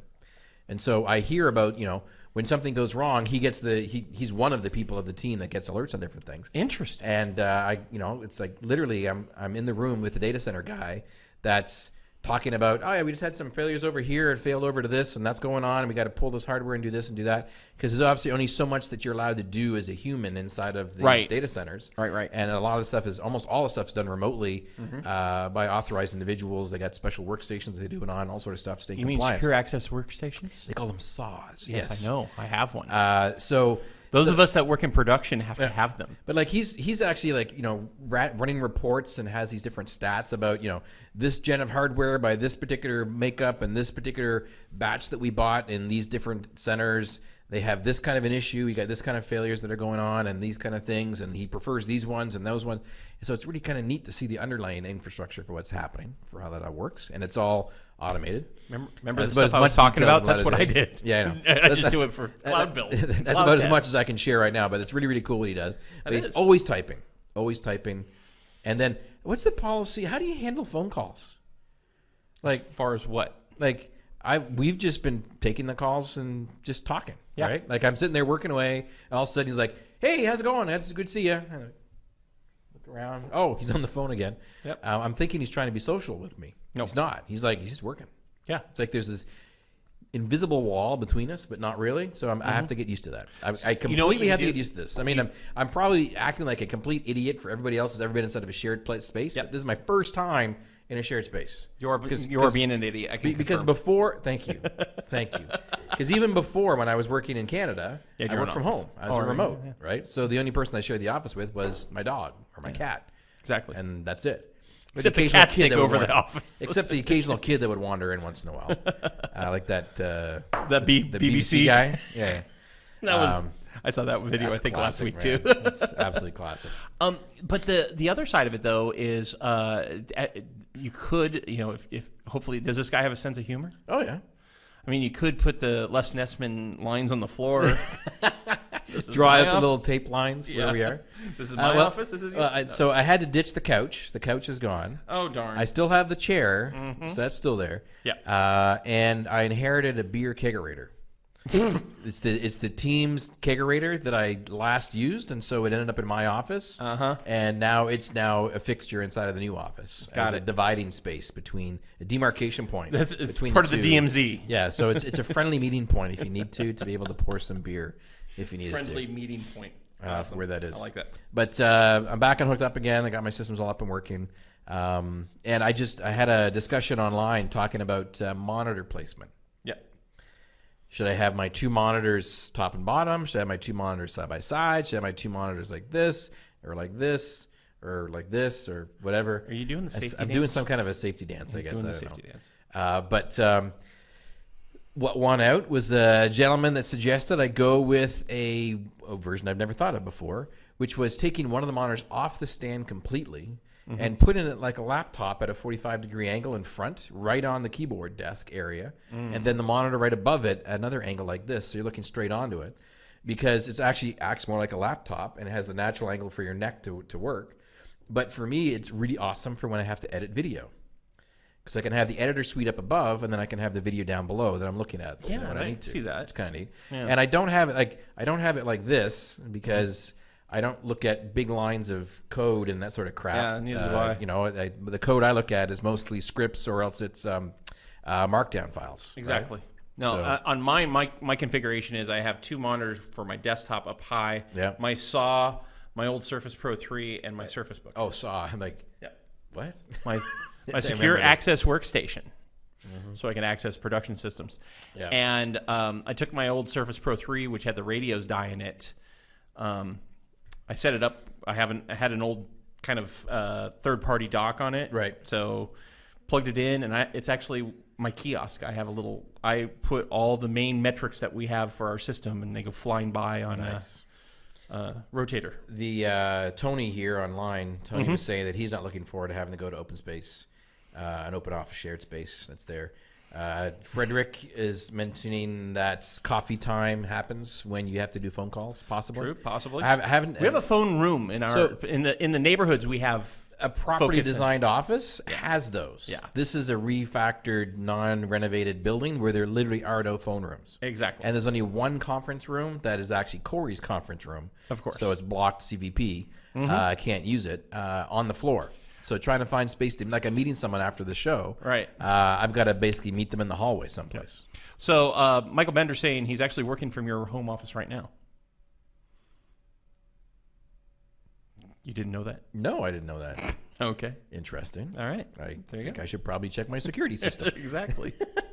And so I hear about you know when something goes wrong, he gets the he, he's one of the people of the team that gets alerts on different things. Interesting. And uh, I, you know, it's like literally, I'm I'm in the room with the data center guy that's talking about, oh yeah, we just had some failures over here. It failed over to this, and that's going on, and we got to pull this hardware and do this and do that because there's obviously only so much that you're allowed to do as a human inside of these Right. data centers. Right, right. And a lot of the stuff is almost all the stuff is done remotely uh, by authorized individuals. They got special workstations that they do it on, all sort of stuff, staying You mean compliant. secure access workstations? They call them saws. Yes, I know. I have one. Uh, so Those of us that work in production have to have them. But like he's he's actually like you know running reports and has these different stats about you know this gen of hardware by this particular makeup and this particular batch that we bought in these different centers. They have this kind of an issue. We got this kind of failures that are going on and these kind of things, and he prefers these ones and those ones. And so it's really kind of neat to see the underlying infrastructure for what's happening, for how that all works, and it's all automated. Remember, remember That's the stuff as I was much talking about? That's what I did. Yeah, I know. [LAUGHS] I That's- just do it for cloud build. [LAUGHS] That's Cloud about as much as I can share right now, but it's really, really cool what he does. He's is. always typing, always typing. And then, what's the policy? How do you handle phone calls? Like, as far as what? Like, I we've just been taking the calls and just talking, Yeah. right? Like I'm sitting there working away, and all of a sudden he's like, "Hey, how's it going? It's good to see you." And I look around. Oh, he's on the phone again. Yep. Uh, I'm thinking he's trying to be social with me. No. he's not. He's like he's just working. Yeah. It's like there's this invisible wall between us, but not really. So I'm, I have to get used to that. I, I completely Mm-hmm. know what you have to get used to this. I mean, I'm, I'm probably acting like a complete idiot for everybody else who's ever been inside of a shared place space. Yep. But this is my first time in a shared space. You're, Because- you're being an idiot. I can Be- because confirm. before, thank you, [LAUGHS] thank you. Because even before, when I was working in Canada, had I worked from office. home. I was Oh, a remote, yeah. right? So the only person I shared the office with was my dog or my cat Exactly. and that's it. Except the occasional cats kid take that would over wander- the office. [LAUGHS] Except the occasional kid that would wander in once in a while, [LAUGHS] uh, like that uh, That B- the BBC guy. Yeah, [LAUGHS] That was. Um, I saw that video. I think last classic, week too. That's absolutely classic. Um, but the the other side of it though is uh, you could you know if, if hopefully does this guy have a sense of humor? Oh yeah, I mean, you could put the Les Nessman lines on the floor. [LAUGHS] [LAUGHS] Draw out the little tape lines where we are. [LAUGHS] This is Uh, my well, office. This is your I, so I had to ditch the couch. The couch is gone. Oh darn! I still have the chair, so that's still there. Yeah. Uh, and I inherited a beer kegerator. [LAUGHS] it's the it's the team's kegerator that I last used, and so it ended up in my office. Uh-huh. And now it's now a fixture inside of the new office. Got as a dividing space between a demarcation point. That's it's between part of the two. DMZ. Yeah, so it's it's a friendly meeting point if you need to to be able to pour some beer if you need Friendly to. meeting point. Uh, where that is. I like that. But uh, I'm back and hooked up again. I got my systems all up and working. Um, and I just I had a discussion online talking about uh, monitor placement. Should I have my two monitors top and bottom? Should I have my two monitors side by side? Should I have my two monitors like this or like this or like this or whatever? Are you doing the safety I'm dance? doing some kind of a safety dance, I guess. Doing the safety know. dance. Uh, but um, what won out was a gentleman that suggested I go with a, a version I've never thought of before, which was taking one of the monitors off the stand completely Mm-hmm. and putting it like a laptop at a 45 degree angle in front, right on the keyboard desk area, mm. and then the monitor right above it at another angle like this, so you're looking straight onto it, because it actually acts more like a laptop and it has the natural angle for your neck to, to work. But for me, it's really awesome for when I have to edit video because I can have the editor suite up above, and then I can have the video down below that I'm looking at. Yeah, when I I need see that. It's kind of neat. Yeah. And I don't have it like I don't have it like this because I don't look at big lines of code and that sort of crap. Yeah, neither do Uh, I. You know, I, the code I look at is mostly scripts or else it's um, uh, markdown files. right? Exactly. No, So- uh, on my, my my configuration is I have two monitors for my desktop up high. Yeah. My saw, my old Surface Pro 3, and my Surface Book. Oh, saw. I'm like, Yeah. what? My [LAUGHS] my secure access workstation, so I can access production systems. Yeah. And um, I took my old Surface Pro 3, which had the radios die in it. Um, I set it up. I haven't. I had an old kind of uh, third-party dock on it. Right. So plugged it in, and I, it's actually my kiosk. I have a little. I put all the main metrics that we have for our system, and they go flying by on Nice. a, a rotator. The uh, Tony here online, Tony Mm-hmm. was saying that he's not looking forward to having to go to open space, uh, an open office shared space that's there. Uh, Frederick is mentioning that coffee time happens when you have to do phone calls, possibly. True, possibly. I, have, I haven't. We have a phone room in our So- in the in the neighborhoods. We have a property focus in. designed office has those. Yeah. This is a refactored, non-renovated building where there literally are no phone rooms. Exactly. And there's only one conference room that is actually Corey's conference room. Of course. So it's blocked CVP. Mm-hmm. Uh, I can't use it uh, on the floor. So trying to find space to like I'm meeting someone after the show. Right. Uh, I've got to basically meet them in the hallway someplace. So uh, Michael Bender saying he's actually working from your home office right now. You didn't know that? No, I didn't know that. [LAUGHS] Okay. Interesting. All right. I There you think go. I should probably check my security [LAUGHS] system. exactly. [LAUGHS]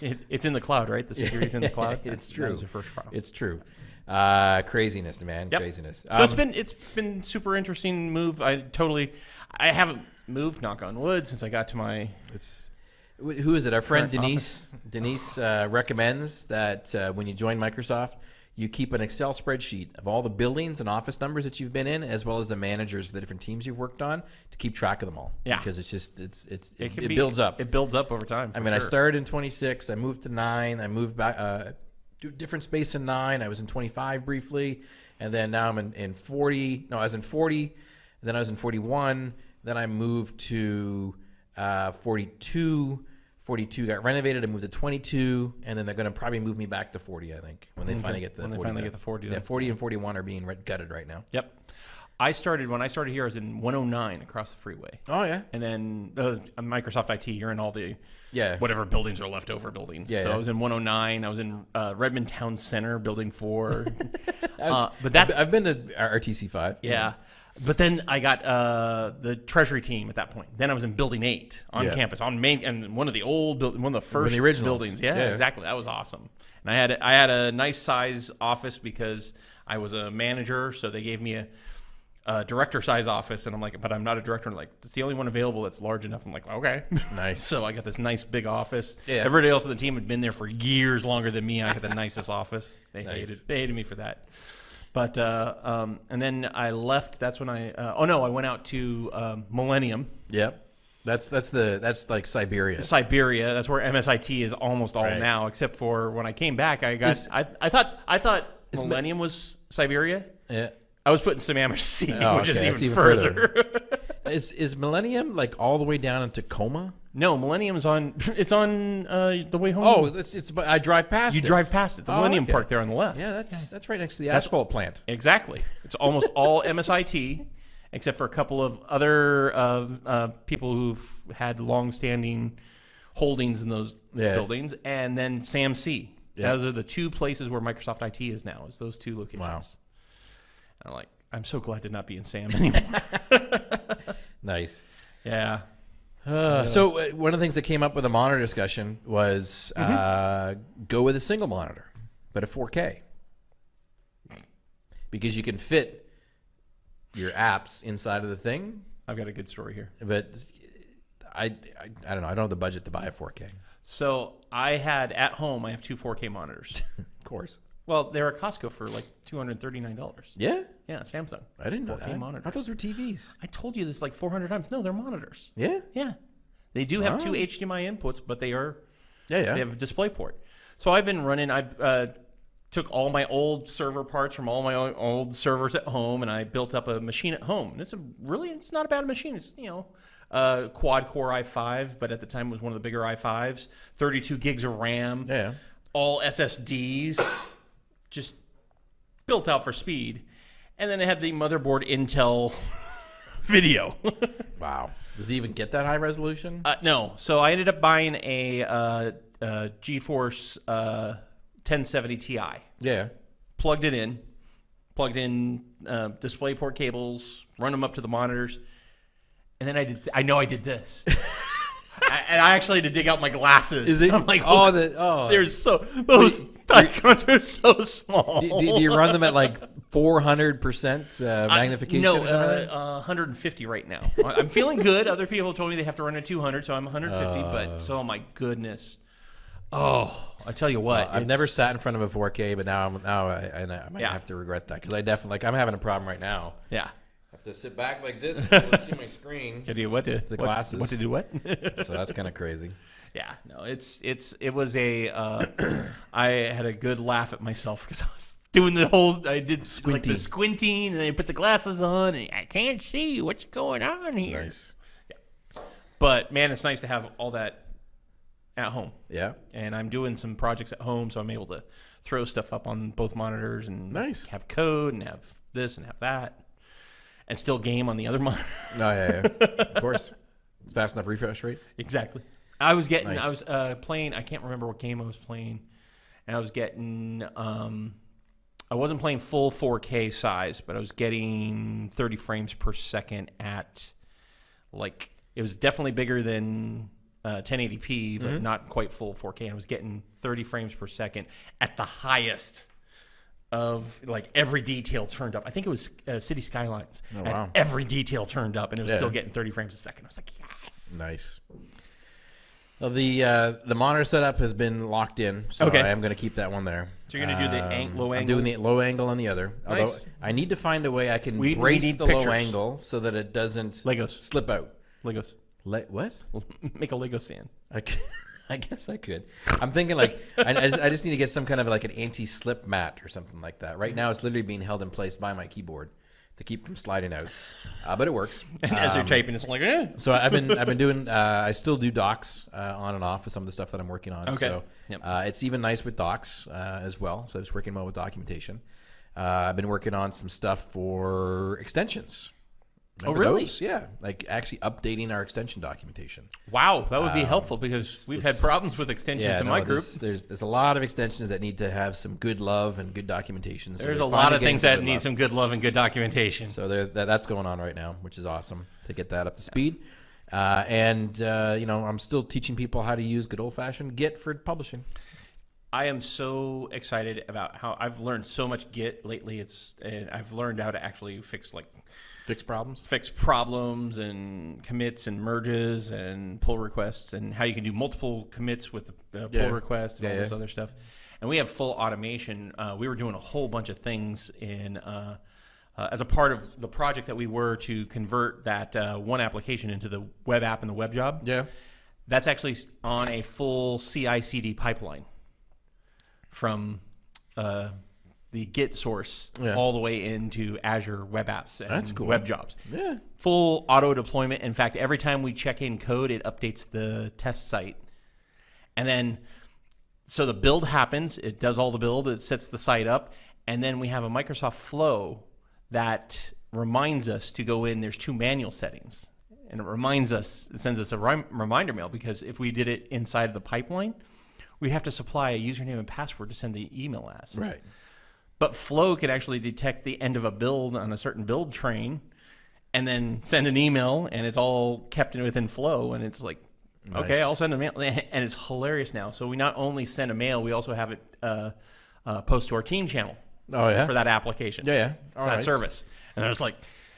it's, it's in the cloud, right? The security's in the [LAUGHS] cloud. It's true. your first file. It's true. Uh, craziness, man. Yep. Craziness. So it's Um, been it's been super interesting move. I totally I haven't moved, knock on wood, since I got to my It's who is it? Our friend Denise. Denise uh, recommends that uh, when you join Microsoft, you keep an Excel spreadsheet of all the buildings and office numbers that you've been in, as well as the managers for the different teams you've worked on, to keep track of them all. Yeah. because it's just it's it's it, can it be- builds up. It builds up over time. I mean, I started in 26. I moved to nine. I moved back uh, to different space in nine. I was in 25 briefly, and then now I'm in, in 40. No, I was in 40. Then I was in 41. Then I moved to uh, 42. 42 got renovated. I moved to 22, and then they're going to probably move me back to 40. I think when they finally get the When they finally get the 40 Yeah, 40 and 41 are being gutted right now. Yep. I started when I started here. I was in 109 across the freeway, Oh yeah, and then uh, Microsoft IT. You're in all the yeah. whatever buildings are leftover buildings. Yeah, so yeah. I was in 109. I was in uh, Redmond Town Center, Building Four. [LAUGHS] Was- uh, but that's I've been to RTC five. yeah. But then I got uh, the Treasury team at that point. Then I was in Building Eight on Yeah. campus, on main and one of the old build, one of the first the buildings. Yeah, Yeah. exactly. That was awesome. And I had I had a nice size office because I was a manager, so they gave me a uh, director size office, and I'm like, but I'm not a director. And like, it's the only one available that's large enough. I'm like, okay, Nice. [LAUGHS] so I got this nice big office. Yeah. Everybody else on the team had been there for years longer than me. I had the [LAUGHS] nicest office. They Nice. hated they hated me for that. But uh, um, and then I left. That's when I. Uh, oh no, I went out to um, Millennium, Yep. That's that's the that's like Siberia. Siberia. That's where MSIT is almost all Right. now, except for when I came back. I got. Is- I, I thought I thought Is Mi- Millennium was Siberia. Yeah. I was putting Sammamish Sea, Oh, which is okay, even, that's even further. [LAUGHS] Is is Millennium like all the way down in Tacoma? No, Millennium's on. [LAUGHS] It's on uh, the way home. Oh, it's it's. I drive past. you it. drive past it. The Oh, Millennium okay. Park there on the left. Yeah, that's that's right next to the asphalt plant. Exactly. It's almost [LAUGHS] all MSIT, except for a couple of other uh, uh, people who've had long-standing holdings in those Yeah. buildings, and then SAMC. Yeah. Those are the two places where Microsoft IT is now. Is those two locations? Wow. And I'm like, I'm so glad to not be in SAM anymore. [LAUGHS] Nice. yeah. Uh, so uh, one of the things that came up with the monitor discussion was uh, go with a single monitor, but a 4K, because you can fit your apps inside of the thing. I've got a good story here. But I, I, I don't know. I don't have the budget to buy a 4K. So I had at home. I have two 4K monitors. [LAUGHS] Of course. Well, they're at Costco for like two hundred thirty-nine dollars. Yeah, Yeah, Samsung. I didn't know 4K that. monitor. I thought those were TVs. I told you this like 400 times. No, they're monitors. Yeah, Yeah. They do have two HDMI inputs, but they are yeah, yeah. they have a display port. So I've been running. I uh, took all my old server parts from all my old servers at home, and I built up a machine at home. And it's a really it's not a bad machine. It's you know uh, quad core i5, but at the time it was one of the bigger i5s. 32 gigs of RAM, yeah. all SSDs, just built out for speed. And then it had the motherboard Intel [LAUGHS] video. [LAUGHS] Wow. Does it even get that high resolution? Uh, no. So I ended up buying a uh, uh, GeForce uh, 1070 Ti. yeah. Plugged it in, plugged in uh, DisplayPort cables, run them up to the monitors, and then I did. I know I did this, [LAUGHS] I, and I actually had to dig out my glasses. Is it? I'm like, oh, oh, the oh. there's so those icons [LAUGHS] are so small. do, do- do you run them at like 400 percent uh, magnification? No, uh, uh, 150 right now. I- I'm feeling good. Other people told me they have to run at 200, so I'm 150. Uh. but oh my goodness, oh, I tell you what, I've never sat in front of a 4K, but now I'm now I, I, I might Yeah. have to regret that because I definitely like I'm having a problem right now. Yeah. I have to sit back like this [LAUGHS] to be able to see my screen. Can you what to the what- glasses. What to do? What? [LAUGHS] So that's kind of crazy. yeah. No, it's it's it was a. Uh, [CLEARS THROAT] I had a good laugh at myself because [LAUGHS] I was doing the whole. I did like Squinting. the squinting, and then I put the glasses on, and I can't see what's going on here. Nice. Yeah, But man, it's nice to have all that at home. Yeah. and I'm doing some projects at home, so I'm able to throw stuff up on both monitors and Nice. have code and have this and have that, and still game on the other [LAUGHS] monitor. Oh yeah, yeah. of course. Fast enough refresh rate. exactly. I was getting, Nice. I was uh, playing. I can't remember what game I was playing, and I was getting. Um, I wasn't playing full 4K size, but I was getting 30 frames per second at, like, it was definitely bigger than uh, 1080p, but not quite full 4K. And I was getting 30 frames per second at the highest of like every detail turned up. I think it was uh, City Skylines. Oh, had wow. Every detail turned up, and it was Yeah. still getting 30 frames a second. I was like, yes. Nice. Well, the uh, the monitor setup has been locked in, so Okay. I am going to keep that one there. So you're gonna do the ang- low I'm doing the low angle on the other. Although Nice. I need to find a way I can We- we brace need the low angle so that it doesn't Legos. slip out. Legos. Le- what? [LAUGHS] Make a Lego stand. I, c- [LAUGHS] I guess I could. I'm thinking like I, I, just, I just need to get some kind of like an anti-slip mat or something like that. Right now, it's literally being held in place by my keyboard to keep from sliding out, uh, but it works. [LAUGHS] And as you're Um, typing, it's like, eh. so I've been I've been doing uh, I still do docs uh, on and off with some of the stuff that I'm working on. Okay. So Yep. uh, it's even nice with docs uh, as well. So it's working well with documentation. Uh, I've been working on some stuff for extensions. Remember really? those? Yeah, like actually updating our extension documentation. Wow, that would be helpful because we've had Um, problems with extensions in no, my group. There's, there's there's a lot of extensions that need to have some good love and good documentation. So There's a lot of things that need love. some good love and good documentation. So that, that's going on right now, which is awesome to get that up to speed. Uh, and uh, you know, I'm still teaching people how to use good old fashioned Git for publishing. I am so excited about how I've learned so much Git lately. It's and I've learned how to actually fix like Fix problems. fix problems and commits and merges and pull requests and how you can do multiple commits with a pull Yeah. request and Yeah, all this yeah. other stuff. And we have full automation. Uh, we were doing a whole bunch of things in uh, uh, as a part of the project that we were to convert that uh, one application into the web app and the web job. Yeah. That's actually on a full CI/CD pipeline from uh, the Git source Yeah. all the way into Azure Web Apps and That's cool. web jobs Yeah. full auto deployment. In fact, every time we check in code, it updates the test site. And then, so the build happens, it does all the build, it sets the site up, and then we have a Microsoft Flow that reminds us to go in. There's two manual settings, and it reminds us, it sends us a rem- reminder mail because if we did it inside of the pipeline, we'd have to supply a username and password to send the email as. Right. But Flow can actually detect the end of a build on a certain build train and then send an email and it's all kept within Flow and it's like, okay, Nice. I'll send a mail. [LAUGHS] And it's hilarious now. So we not only send a mail, we also have it uh, uh, post to our team channel Oh yeah. for that application, Yeah. Yeah. All that right. service. And then it's like,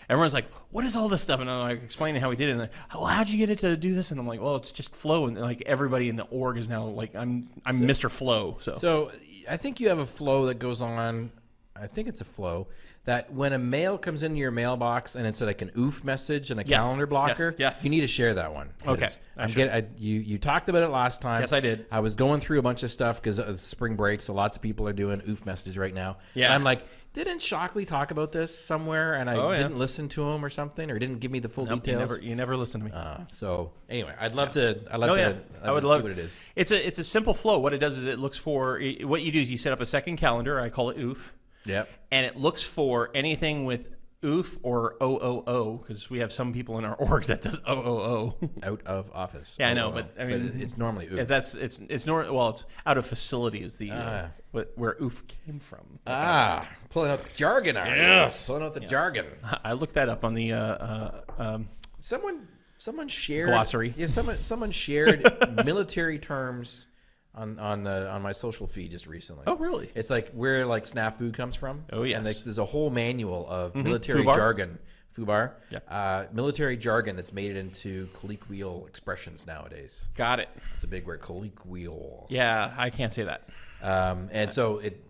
everyone's like, what is all this stuff? And I'm like explaining how we did it. And they're, well, how'd you get it to do this? And I'm like, well, it's just Flow. And like everybody in the org is now like, I'm, I'm Mr. Flow. So, So I think you have a flow that goes on. I think it's a flow that when a mail comes into your mailbox and it's like an oof message and a Yes, calendar blocker, yes, yes. you need to share that one. Okay, I'm should. get, I, you you talked about it last time. Yes, I did. I was going through a bunch of stuff because of uh, spring break, so lots of people are doing oof messages right now. Yeah. And I'm like, didn't Shockley talk about this somewhere? And I Oh, yeah. didn't listen to him or something, or didn't give me the full Nope, you details. never, you never listen to me. uh, so anyway, I'd love to. I'd love Oh to. I'd I would love see what it is. It's a it's a simple flow. What it does is it looks for what you do is you set up a second calendar. I call it OOF, Yep. and it looks for anything with OOF or OOO because we have some people in our [LAUGHS] org that does OOO. [LAUGHS] Out of office. Yeah, I know, but, I mean, it's normally oof. Yeah, That's it's it's nor well it's out of facility is the uh, Ah. what, where OOF came from. Ah, pulling out the jargon, are you? Yes. Pulling out the jargon. I looked that up on the uh, uh, um, Someone, someone shared Glossary. Yeah, someone, someone shared [LAUGHS] military terms on on uh, on my social feed just recently. oh really It's like where like snafu comes from. Oh, And yes. like, there's a whole manual of military Fubar. jargon. Fubar. Yeah. Uh, military jargon that's made it into colloquial expressions nowadays. got it. It's a big word, colloquial. Yeah, I can't say that. Um, and so it.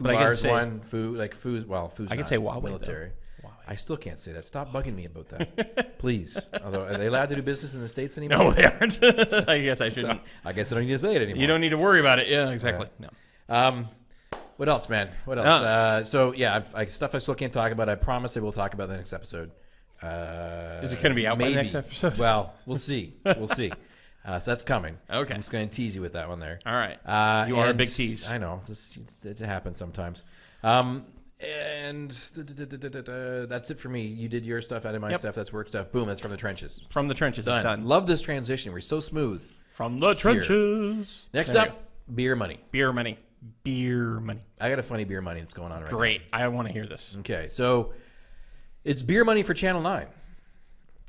But I can Fubar's say- one. Fu like Fu's well. Fu's I can not say Huawei, though. military. I still can't say that. Stop bugging me about that, [LAUGHS] please. Although are they allowed to do business in the states anymore? No, they aren't. [LAUGHS] I guess I shouldn't. I guess I don't need to say it anymore. You don't need to worry about it. Yeah, exactly. No. Um, what else, man? What else? Uh, so yeah, I've, I, stuff I still can't talk about. I promise I will talk about in the next episode. Uh, Is it gonna be out by the maybe. next episode? [LAUGHS] Well, we'll see. We'll see. Uh, so that's coming. Okay. I'm just going to tease you with that one there. All right. Uh, You are a big tease. I know. This, it's, it happens sometimes. Um, and that's it for me. You did your stuff. I did my Yep. stuff. That's work stuff. Boom. That's from the trenches. From the trenches, Done. done. Love this transition. We're so smooth. From the trenches. Next There up, beer money. beer money. Beer money. I got a funny beer money that's going on right now. Great. I want to hear this. Okay, so it's beer money for Channel Nine.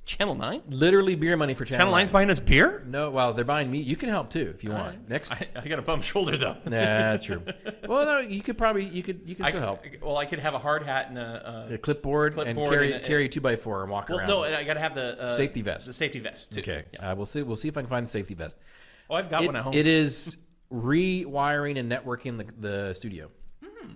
Channel Nine. Literally beer money for Channel, Channel Nine's 9. buying us beer. No, well, they're buying me. You can help too if you want. Next, I, I got a bum shoulder though. [LAUGHS] nah, true. Well, no, you could probably you could you could I, still help. well, I could have a hard hat and a. A Uh, clipboard, and carry and a- carry a two by four and walk well, around. no, and I got to have the uh, Safety vest. The safety vest too. Okay, Yeah. uh, we'll see. We'll see if I can find the safety vest. Oh, I've got It, one at home. it is rewiring and networking the, the studio. Hmm.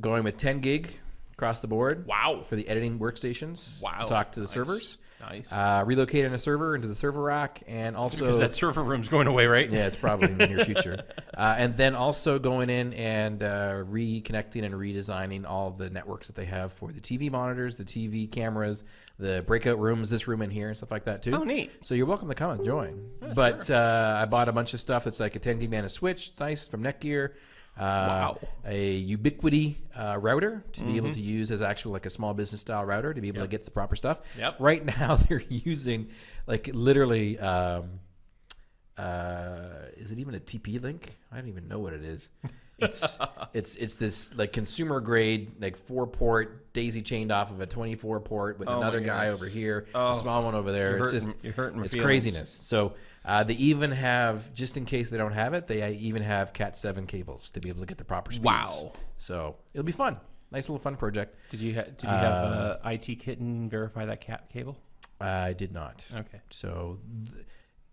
Going with 10 gig across the board. Wow. For the editing workstations. Wow. To talk to the Nice. servers. Nice. Uh, relocating a server into the server rack, and also Because that server room's going away, right? yeah, it's probably in the near future. [LAUGHS] Uh, and then also going in and uh, reconnecting and redesigning all the networks that they have for the TV monitors, the TV cameras, the breakout rooms, this room in here, and stuff like that too. Oh, neat. So you're welcome to come and join. but uh, I bought a bunch of stuff that's like a 10 gig mana switch, it's nice from Netgear. Uh, Wow. A Ubiquiti uh, router to be Mm-hmm. able to use as actual like a small business style router to be able to get the proper stuff. Yep. Right now [LAUGHS] they're using like literally. Um, uh, is it even a TP-Link? I don't even know what it is. [LAUGHS] It's [LAUGHS] it's it's this like consumer grade like four port daisy chained off of a 24 port with Oh another guy over here, Oh. a small one over there. You're It's hurting- just you're hurting it's feelings. craziness. So uh, they even have just in case they don't have it, they uh, even have Cat 7 cables to be able to get the proper speeds. Wow. So it'll be fun. nice little fun project. Did you ha- did you have uh, IT kitten verify that cat cable? I did not. Okay. So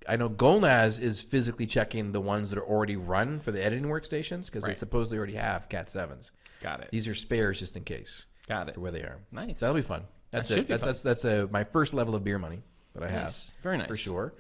I know Golnaz is physically checking the ones that are already run for the editing workstations because they supposedly already have Cat sevens. Got it. These are spares just in case Got it. for where they are. Nice. So that'll be fun. That's should it. be That's, fun. that's that's a my first level of beer money that I have Nice. Very nice. for sure.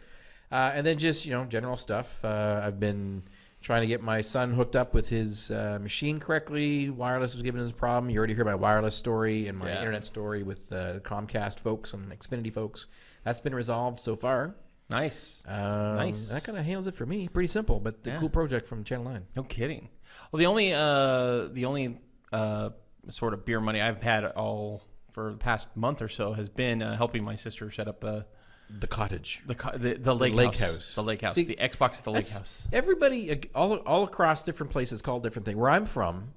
Uh, and then just you know general stuff. Uh, I've been trying to get my son hooked up with his uh, machine correctly. Wireless was giving us a problem. You already heard my wireless story and my Yeah. internet story with uh, Comcast folks and Xfinity folks. That's been resolved so far. Nice. Um, Nice. That kind of handles it for me. Pretty simple, but the Yeah. cool project from Channel Nine. No kidding. Well, the only uh, the only uh, sort of beer money I've had all for the past month or so has been uh, helping my sister set up uh, The cottage. the the, the lake, lake house. house. the lake house, See, the Xbox at the lake house. Everybody, all all across different places, call different thing. Where I'm from,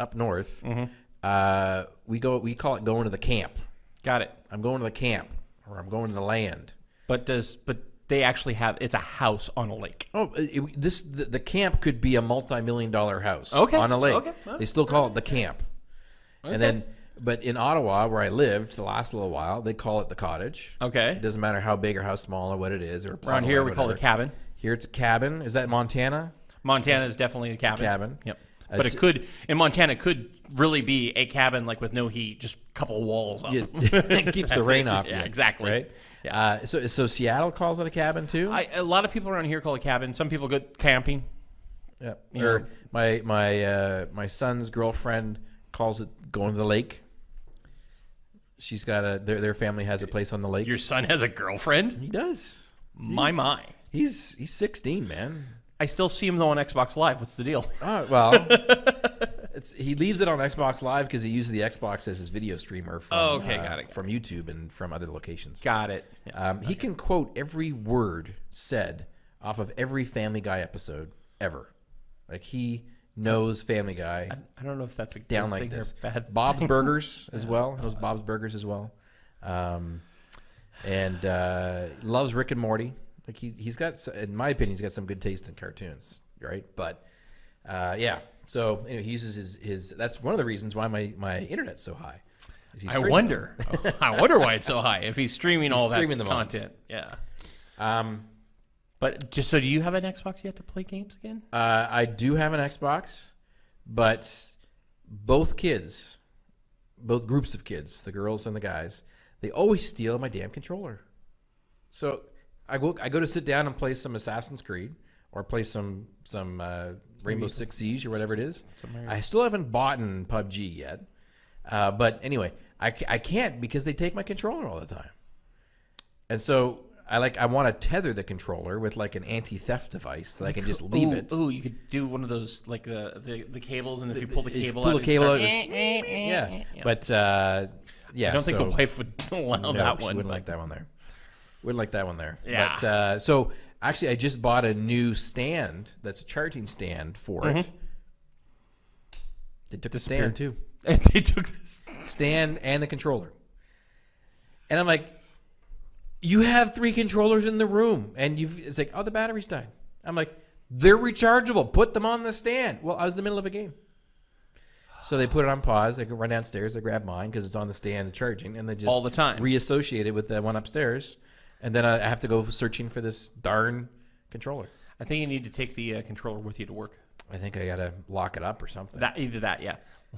up north, Mm-hmm. uh, we go we call it going to the camp. Got it. I'm going to the camp, or I'm going to the land. But does but they actually have it's a house on a lake. Oh, uh, it, it- this the, the camp could be a multi-million dollar house Okay, on a lake. okay, well, They still call it the camp. Okay. And then, but in Ottawa, where I lived the last little while, they call it the cottage. Okay. It doesn't matter how big or how small or what it is, or Around here we call it a cabin. Here it's a cabin. Is that Montana? Montana is definitely a cabin. Cabin. Yep. But it could in Montana it could really be a cabin like with no heat, just a couple walls up. Yeah, [LAUGHS] [LAUGHS] it keeps the rain it. off. Yeah, you, exactly. Right. Uh, so, so Seattle calls it a cabin too. I, a lot of people around here call it cabin. Some people go camping. yeah. you Or know. my my uh, my son's girlfriend calls it going to the lake. She's got a their their family has a place on the lake. Your son has a girlfriend? he does. My my. He's he's 16, man. I still see him though on Xbox Live. What's the deal? Oh well. [LAUGHS] It's, he leaves it on Xbox Live because he uses the Xbox as his video streamer from, Oh, okay, uh, got it, from YouTube and from other locations. Got it. Um, he can quote every word said off of every Family Guy episode ever. Like he knows Family Guy I don't know if that's a good down like thing or this. bad. [LAUGHS] Bob's Burgers as well. Knows Bob's Burgers as well. Um, and uh, loves Rick and Morty. Like he he's got, in my opinion, he's got some good taste in cartoons, right? But uh, yeah. So anyway, he uses his his. That's one of the reasons why my my internet's so high. I wonder. [LAUGHS] I wonder why it's so high. If he's streaming all that streaming them all. content. Yeah. Um, But just so do you have an Xbox yet to play games again? Uh, I do have an Xbox, but both kids, both groups of kids, the girls and the guys, they always steal my damn controller. So I go, I go to sit down and play some Assassin's Creed or play some some uh, Rainbow Six Siege or whatever it is. I still haven't bought in PUBG yet, uh, but anyway, I, I can't because they take my controller all the time, and so. I like. I want to tether the controller with like an anti-theft device that I can just leave ooh, it. Ooh, you could do one of those like the the, the cables, and if you pull the cable pull out, the cable out, starts- it yeah. But uh, yeah, I don't think the wife would [LAUGHS] allow no, that she one. Wouldn't but- like that one there. Wouldn't like that one there. Yeah. But uh, so actually, I just bought a new stand. That's a charging stand for it. They took the stand too. And [LAUGHS] they took this. Stand and the controller. And I'm like, you have three controllers in the room, and you've. It's like, oh, the battery's died. I'm like, they're rechargeable. Put them on the stand. Well, I was in the middle of a game. So they put it on pause. They go run downstairs. They grab mine because it's on the stand charging, and they just All the time. reassociate it with the one upstairs. And then I have to go searching for this darn controller. I think you need to take the uh, controller with you to work. I think I gotta lock it up or something. That either that, yeah.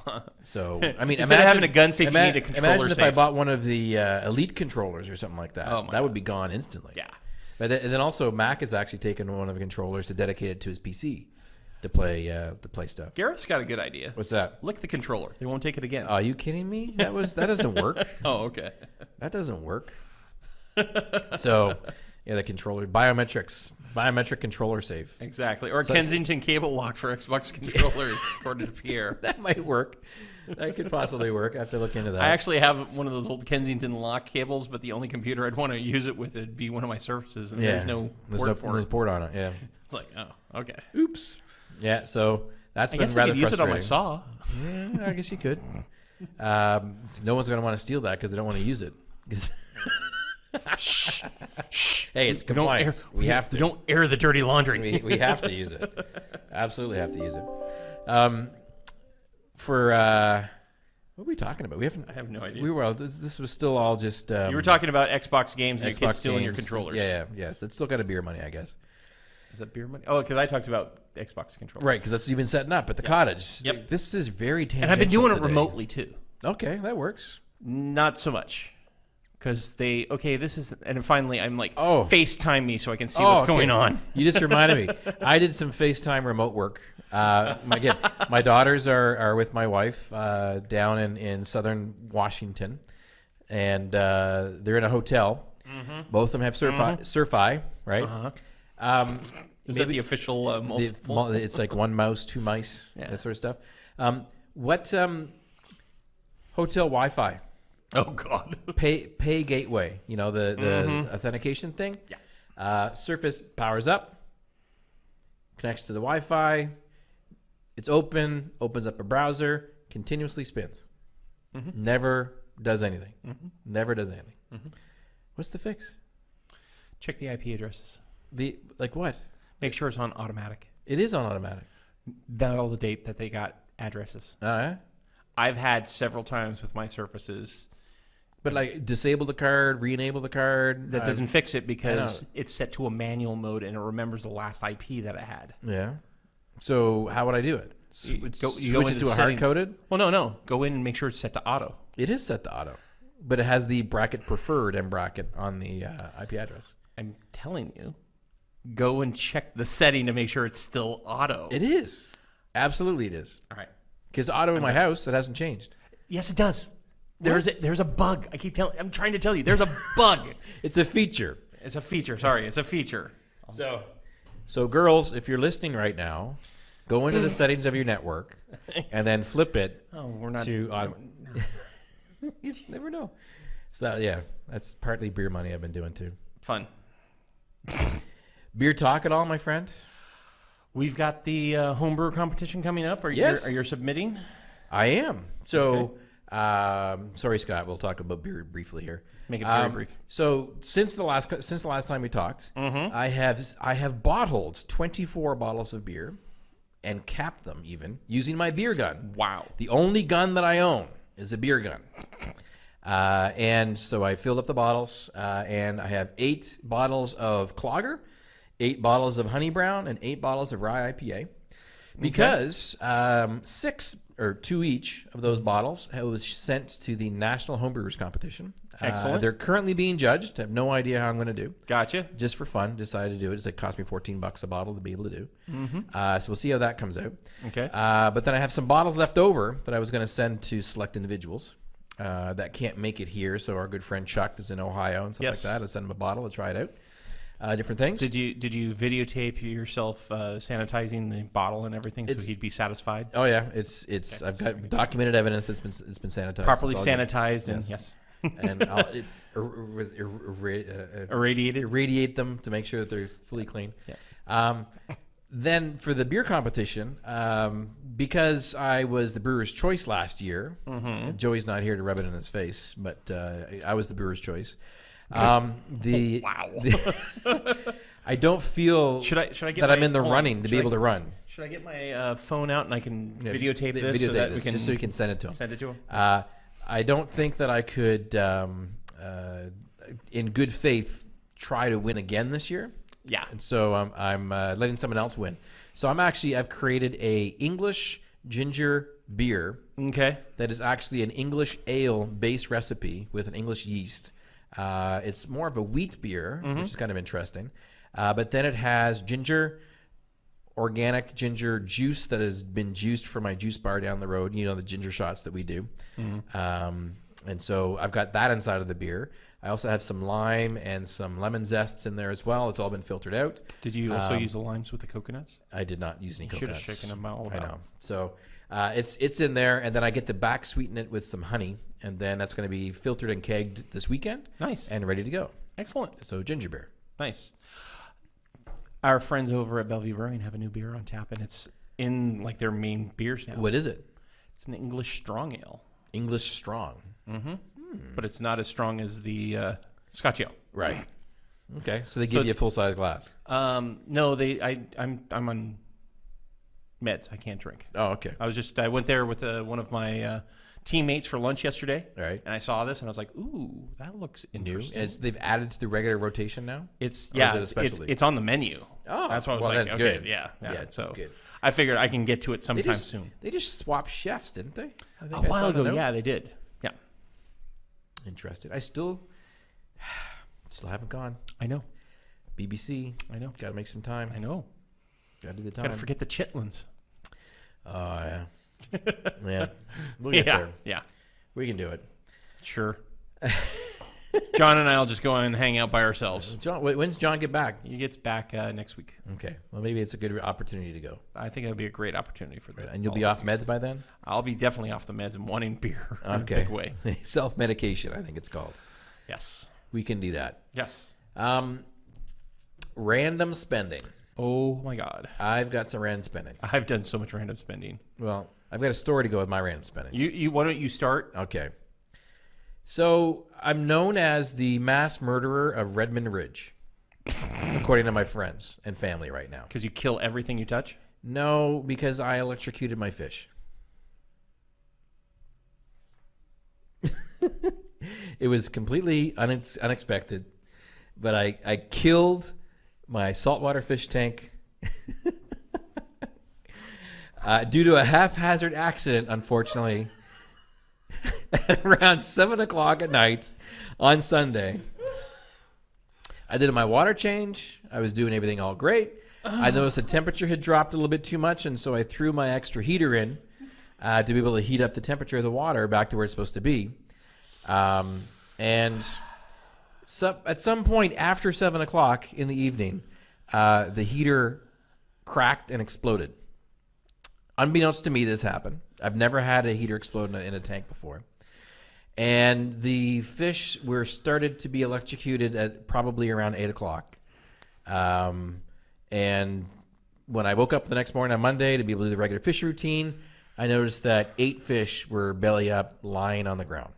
[LAUGHS] so I mean, Instead of having imagine- a gun safe, you need a controller Imagine if I bought one of the uh, elite controllers or something like that. Oh that would be gone instantly. yeah. But then, and then also Mac has actually taken one of the controllers to dedicate it to his PC to play uh, to play stuff. Garrett's got a good idea. What's that? Lick the controller. They won't take it again. Are you kidding me? That was that doesn't work. [LAUGHS] oh, okay. That doesn't work. [LAUGHS] so, yeah, the controller biometrics, biometric controller safe. Exactly. Or So- Kensington cable lock for Xbox [LAUGHS] controllers, according to Pierre. [LAUGHS] That might work. That could possibly work. I have to look into that. I actually have one of those old Kensington lock cables, but the only computer I'd want to use it with would be one of my Surfaces, and yeah, there's no there's port no, for there's it. port on it. Yeah. It's like, oh, okay. Oops. Yeah. So that's I been guess I rather could use it on my saw. Yeah, I guess you could. Um, no one's going to want to steal that because they don't want to use it. 'Cause- hey, it's We don't air, compliance. We have to. We don't air the dirty laundry. we, we have to use it. Absolutely have to use it. Um, for uh, What are we talking about? We haven't. I have no idea. We were. This, this was still all just. Um, you were talking about Xbox games and Xbox your kids stealing your games. controllers. Yeah, yeah, yes. It's still got a beer money, I guess. Is that beer money? Oh, because I talked about Xbox controllers. Right, because that's you've been setting up at the cottage. Yep. This is very tangential. And I've been doing it remotely too. Okay, that works. Not so much. Because they okay, this is and finally I'm like Oh. FaceTime me so I can see Oh, what's okay. going on. You just reminded me. I did some FaceTime remote work. Uh, my, again, my daughters are, are with my wife uh, down in, in southern Washington, and uh, they're in a hotel. Both of them have Surfi, Surfi right? Uh-huh. Um, Is that the official uh, multiple? mul- it's like one mouse, two mice, Yeah. that sort of stuff. Um, what um, hotel Wi-Fi? Oh God. [LAUGHS] Pay pay gateway. You know the the mm-hmm. authentication thing. Yeah. Uh, Surface powers up, connects to the Wi-Fi. It's open. Opens up a browser. Continuously spins. Mm-hmm. Never does anything. Mm-hmm. Never does anything. What's the fix? Check the IP addresses. The like what? Make sure it's on automatic. It is on automatic. That'll date that they got addresses. All right. I've had several times with my surfaces But like disable the card, re-enable the card. that doesn't fix it because it's set to a manual mode and it remembers the last IP that I had. Yeah. So how would I do it? S- You it's- go- you go switch it into to a settings. hard coded. Well, no, no. Go in and make sure it's set to auto. It is set to auto, but it has the bracket preferred and bracket on the uh, IP address. I'm telling you, go and check the setting to make sure it's still auto. It is. Absolutely, it is. All right. Because auto in my house, it hasn't changed. Yes, it does. There's a, there's a bug. I keep telling. I'm trying to tell you. There's a bug. [LAUGHS] It's a feature. it's a feature. Sorry, it's a feature. So, so girls, if you're listening right now, go into the settings of your network and then flip it [LAUGHS] Oh, we're not. to auto. [LAUGHS] you never know. So that, yeah, that's partly beer money I've been doing too. Fun. Beer talk at all, my friend? We've got the uh, homebrew competition coming up. Are you, Yes. are you submitting? I am. So, um, sorry, Scott. We'll talk about beer briefly here. Make it very Um, brief. So, since the last since the last time we talked, Mm-hmm. I have I have bottled 24 bottles of beer and capped them even using my beer gun. Wow. The only gun that I own is a beer gun. Uh, and so I filled up the bottles, uh, and I have eight bottles of Clogger, eight bottles of Honey Brown, and eight bottles of Rye IPA. Because um, six or two each of those bottles it was sent to the National Homebrewers Competition. Uh, Excellent. they're currently being judged. I have no idea how I'm going to do Gotcha. just for fun, decided to do it. It's like cost me 14 bucks a bottle to be able to do. Mm -hmm. Uh, so we'll see how that comes out. Okay. Uh, but then I have some bottles left over that I was going to send to select individuals uh, that can't make it here. So our good friend Chuck is in Ohio and stuff Yes. like that. I'll send him a bottle to try it out. Uh, different things. Did you did you videotape yourself uh, sanitizing the bottle and everything so he'd be satisfied? oh yeah, it's it's I've got documented evidence that's been it's been sanitized. Properly It's all good. sanitized and Yes. yes, [LAUGHS] and I'll it, [LAUGHS] ir- ir- ir- uh, uh, irradiated. irradiate them to make sure that they're fully clean. Yeah. Um, then for the beer competition, um, because I was the brewer's choice last year, Mm-hmm. Joey's not here to rub it in his face, but uh, I was the brewer's choice. Um, the Wow. [LAUGHS] I don't feel Should I should I get that I'm in the hold on. running to Should be I- able to run. Should I get my uh, phone out and I can Yeah, videotape vi- this so that this, we can just so you can send it to him. send it to him? Uh, I don't think that I could, um, uh, in good faith, try to win again this year. Yeah. And so I'm, I'm uh, letting someone else win. So I'm actually I've created a English ginger beer Okay. that is actually an English ale based recipe with an English yeast. Uh, it's more of a wheat beer, which is kind of interesting. Uh, but then it has ginger, organic ginger juice that has been juiced from my juice bar down the road. You know the ginger shots that we do. Um, and so I've got that inside of the beer. I also have some lime and some lemon zests in there as well. It's all been filtered out. Did you also Um, use the limes with the coconuts? I did not use any coconuts. Should have shaken them all I know. So uh, it's it's in there, and then I get to back sweeten it with some honey, and then that's going to be filtered and kegged this weekend Nice. and ready to go. Excellent. So ginger beer. Nice. Our friends over at Bellevue Brewing have a new beer on tap, and it's in like their main beers now. What is it? It's an English strong ale, English strong. Mm-hmm. But it's not as strong as the uh, Scotch ale. Right. [CLEARS THROAT] Okay. So they So give you a full size glass. Um, no, they. I. I'm. I'm on meds. I can't drink. Oh, okay. I was just. I went there with uh, one of my uh, teammates for lunch yesterday. All right. And I saw this and I was like, ooh, that looks New. interesting. As they've added to the regular rotation now. It's yeah, it it's, it's on the menu. Oh, that's why I was well, like, that's okay, good. yeah, yeah. Yeah, it's so good. I figured I can get to it They sometime just soon. they just swapped chefs, didn't they? A I while ago, yeah, they did. Yeah, Interested. I still [SIGHS] still haven't gone. I know, BBC. I know, Got to make some time. I know. Got to do the time. Gotta forget the chitlins. Oh yeah. Yeah. We'll get yeah, there. yeah, We can do it. sure. John and I'll just go and hang out by ourselves. John, wait, when's John get back? He gets back uh, next week. Okay. Well, maybe it's a good opportunity to go. I think it would be a great opportunity for that. And you'll be off meds by then. I'll be definitely off the meds and wanting beer [LAUGHS] Okay. big way. [LAUGHS] Self medication, I think it's called. Yes, We can do that. yes. Um, random spending. Oh my God, I've got some random spending. I've done so much random spending. Well, I've got a story to go with my random spending. You, you, why don't you start? Okay. So I'm known as the mass murderer of Redmond Ridge, according to my friends and family right now. Because you kill everything you touch. No, because I electrocuted my fish. [LAUGHS] it was completely unex- unexpected, but I, I killed my saltwater fish tank [LAUGHS] uh, due to a haphazard accident, unfortunately, [LAUGHS] at around 7 o'clock at night on Sunday. I did my water change. I was doing everything all great. I noticed the temperature had dropped a little bit too much, and so I threw my extra heater in uh, to be able to heat up the temperature of the water back to where it's supposed to be. Um, and so, at some point after seven o'clock in the evening, uh, the heater cracked and exploded. Unbeknownst to me, this happened. I've never had a heater explode in a, in a tank before. And the fish were started to be electrocuted at probably around eight o'clock. Um, and when I woke up the next morning on Monday to be able to do the regular fish routine, I noticed that eight fish were belly up lying on the ground.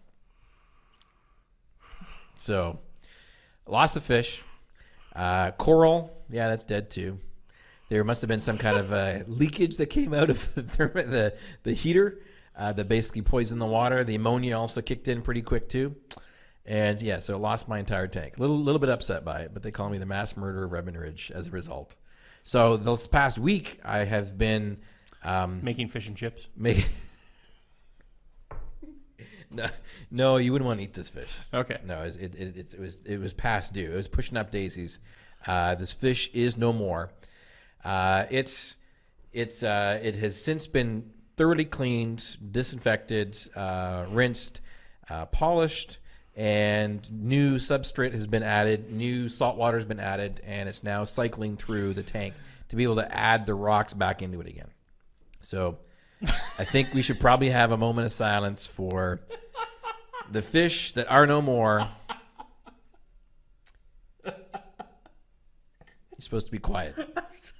So, lost the fish. Uh, coral, yeah, that's dead too. There must have been some kind of uh, leakage that came out of [LAUGHS] the therm- the, the heater uh, that basically poisoned the water. The ammonia also kicked in pretty quick too. And yeah, so I lost my entire tank. A little, little bit upset by it, but they call me the mass murderer of Redmond Ridge as a result. So this past week, I have been um, Making fish and chips. making. [LAUGHS] no, no, you wouldn't want to eat this fish. Okay. No, it, was- it, it, it was it was past due. It was pushing up daisies. Uh, this fish is no more. Uh, it's it's uh, it has since been thoroughly cleaned, disinfected, uh, rinsed, uh, polished, and new substrate has been added. New salt water has been added, and it's now cycling through the tank to be able to add the rocks back into it again. So, I think we should probably have a moment of silence for the fish that are no more. You're supposed to be quiet. [LAUGHS]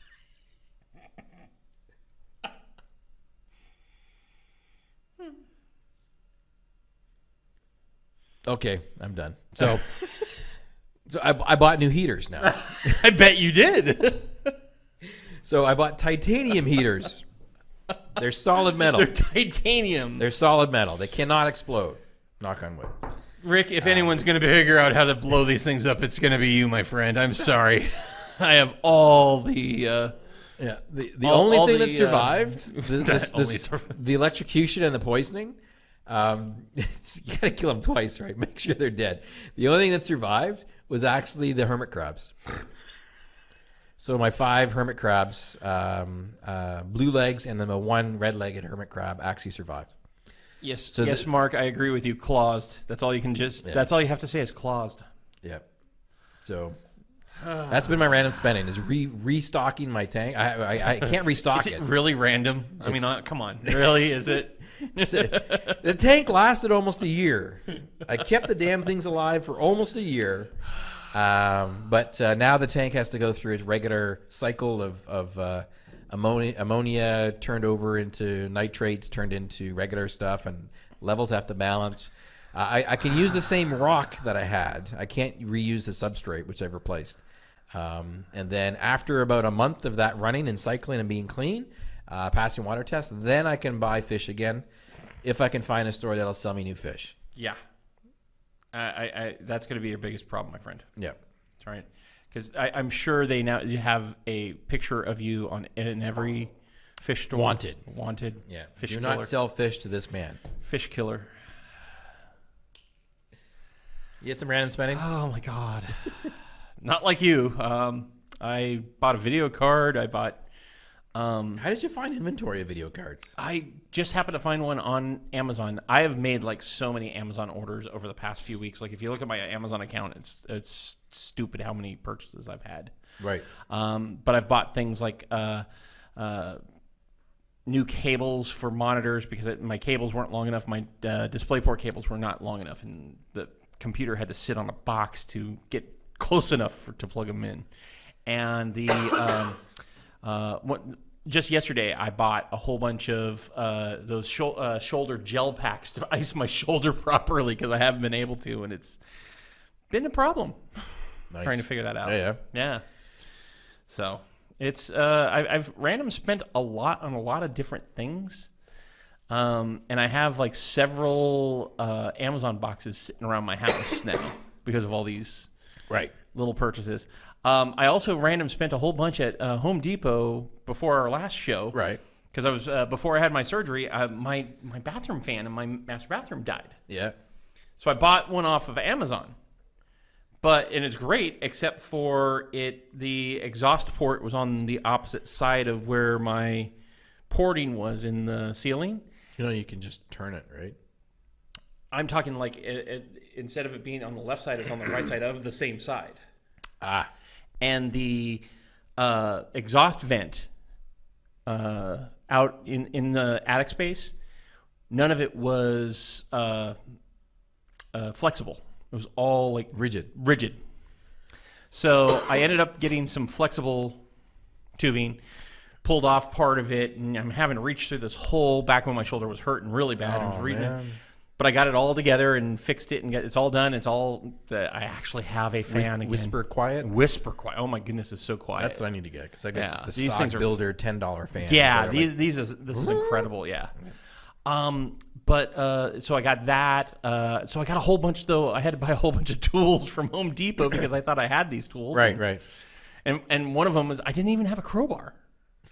Okay, I'm done. So, so I, I bought new heaters now. [LAUGHS] I bet you did. [LAUGHS] So I bought titanium heaters. They're solid metal. They're titanium. They're solid metal. They cannot explode. Knock on wood. Rick, if anyone's going to figure out how to blow these things up, it's going to be you, my friend. I'm sorry. [LAUGHS] I have all the. Uh, Yeah. The, the All- only all thing the, that uh, survived, th- this, that this, survived. the electrocution and the poisoning, um, [LAUGHS] you gotta kill them twice, right? [LAUGHS] Make sure they're dead. The only thing that survived was actually the hermit crabs. So my five hermit crabs, um, uh, blue legs, and then the one red-legged hermit crab actually survived. yes, So yes, Mark. I agree with you. Claused. That's all you can just. Yeah. That's all you have to say is claused. Yep. So [SIGHS] that's been my random spending is re restocking my tank. I I, I can't [LAUGHS] restock Is it it. really random? I mean, uh, come on. Really? Is it? [LAUGHS] the tank lasted almost a year. I kept the damn things alive for almost a year. Um, but uh, now the tank has to go through its regular cycle of, of uh, ammonia, ammonia turned over into nitrates, turned into regular stuff, and levels have to balance. Uh, I, I can use the same rock that I had. I can't reuse the substrate, which I've replaced. Um, and then after about a month of that running and cycling and being clean, uh, passing water tests, then I can buy fish again. if I can find a store that'll sell me new fish. Yeah. I, I, that's going to be your biggest problem, my friend. Yeah. That's right. Because I'm sure they now you have a picture of you on in every fish store. Wanted. Wanted. Yeah. Fish Do killer. not sell fish to this man. Fish killer. You had some random spending? Oh my god. [LAUGHS] not like you. Um, I bought a video card. I bought. Um, How did you find inventory of video cards? I just happened to find one on Amazon. I have made like so many Amazon orders over the past few weeks. Like if you look at my Amazon account, it's it's stupid how many purchases I've had. Right. Um, but I've bought things like uh, uh, new cables for monitors because it, my cables weren't long enough. My uh, DisplayPort cables were not long enough, and the computer had to sit on a box to get close enough for, to plug them in. And the um, uh, what, just yesterday, I bought a whole bunch of uh, those uh, shoulder gel packs to [LAUGHS] ice my shoulder [LAUGHS] properly because I haven't been able to, and it's been a problem Nice. [SIGHS] trying to figure that out. Yeah, yeah. Yeah. So it's uh, I, I've random spent a lot on a lot of different things, um, and I have like several uh, Amazon boxes sitting around my house now because of all these Right. little purchases. Um, I also random spent a whole bunch at uh, Home Depot before our last show, Right. Because I was uh, before I had my surgery, uh, my my bathroom fan in my master bathroom died. Yeah. So I bought one off of Amazon. But and it's great except for it the exhaust port was on the opposite side of where my porting was in the ceiling. You know, you can just turn it, right? I'm talking like it, it, instead of it being on the left side, it's on the right side of the same side. Ah. And the uh, exhaust vent uh, out in, in the attic space, none of it was uh, uh, flexible. It was all like Rigid. rigid. So I ended up getting some flexible tubing, pulled off part of it, and I'm having to reach through this hole back when my shoulder was hurting really bad. I was Oh, reading it. But I got it all together and fixed it, and got, it's all done. It's all. Uh, I actually have a fan again. Whisper quiet. whisper quiet. Oh my goodness, it's so quiet. That's what I need to get because I got Yeah, the these stock builder ten dollar fan. yeah, these these is this is incredible. Yeah. Um, but uh, so I got that. Uh, so I got a whole bunch though. I had to buy a whole bunch of tools from Home Depot because I thought I had these tools. right, and, right. And and one of them was I didn't even have a crowbar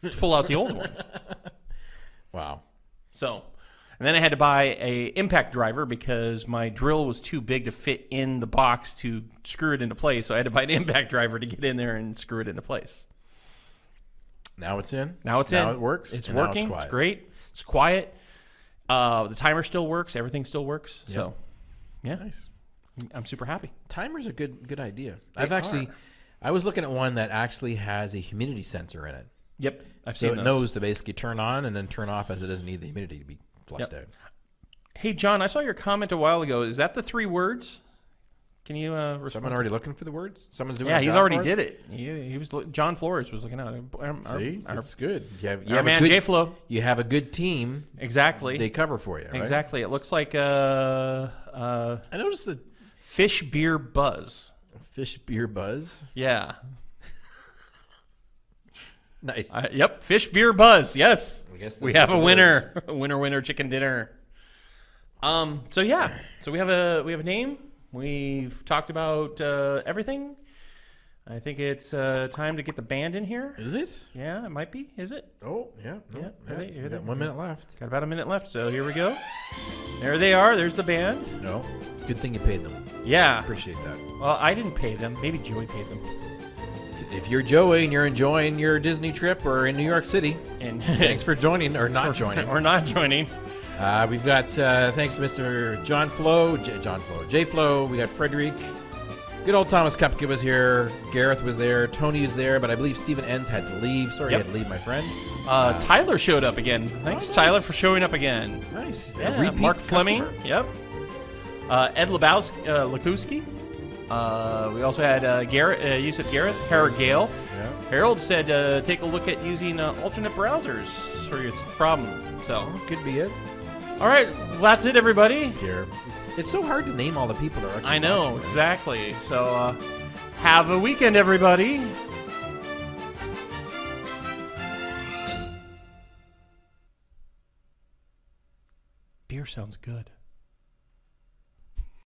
to pull out the old one. [LAUGHS] Wow. So, and then I had to buy a impact driver because my drill was too big to fit in the box to screw it into place. So I had to buy an [LAUGHS] impact driver to get in there and screw it into place. Now it's in. Now it's in. now in. it works. It's working. It's, quiet. great. It's quiet. Uh, the timer still works. Everything still works. So, yeah, Nice. I'm super happy. Timer's a good good idea. I've actually, I was looking at one that actually has a humidity sensor in it, Yep, I've so seen it those. knows to basically turn on and then turn off as it doesn't need the humidity to be flushed Yep. out. Hey, John, I saw your comment a while ago. Is that the three words? Can you uh? Someone already looking for the words? Someone's doing. yeah, he's already did it. He, he was John Flores was looking out. Our, our- See, our, it's good. You have, you our have man a J good, Flow. You have a good team. Exactly. They cover for you. Right? Exactly. It looks like uh, uh, I noticed the fish beer buzz. fish beer buzz. Yeah. Nice. Uh, yep. Fish beer buzz. Yes. We have a winner. [LAUGHS] winner, winner, chicken dinner. Um. So yeah. So we have a we have a name. We've talked about uh, everything. I think it's uh, time to get the band in here. Is it? Yeah, it might be. Is it? Oh yeah. No, Yeah, yeah. they- they- one minute left. Got about a minute left. So here we go. There they are. There's the band. No. Good thing you paid them. Yeah. Appreciate that. Well, I didn't pay them. Maybe Joey paid them. If you're Joey and you're enjoying your Disney trip or in New York City, And [LAUGHS] [LAUGHS] thanks for joining or not joining. [LAUGHS] or not joining. Uh, we've got uh, thanks to Mr. John Flo, J- John Flo, J Flo. We got Frederick. Good old Thomas Kupke was here. Gareth was there. Tony is there, but I believe Stephen Enns had to leave. Sorry, Yep. you had to leave, my friend. Uh, Tyler showed up again. Thanks, Oh, nice. Tyler, for showing up again. Nice. Yeah, Mark Fleming. customer. Yep. Uh, Ed Lebowski, uh, Lakowski. Uh, we also had uh, Garrett, uh, Yusuf Gareth, Harold Gale. Yeah. Harold said uh, take a look at using uh, alternate browsers for your problem. So, Could be it. all right, well, that's it, everybody. Here. It's so hard to name all the people that are actually I know watching this. exactly. So, uh, have a weekend, everybody. beer sounds good.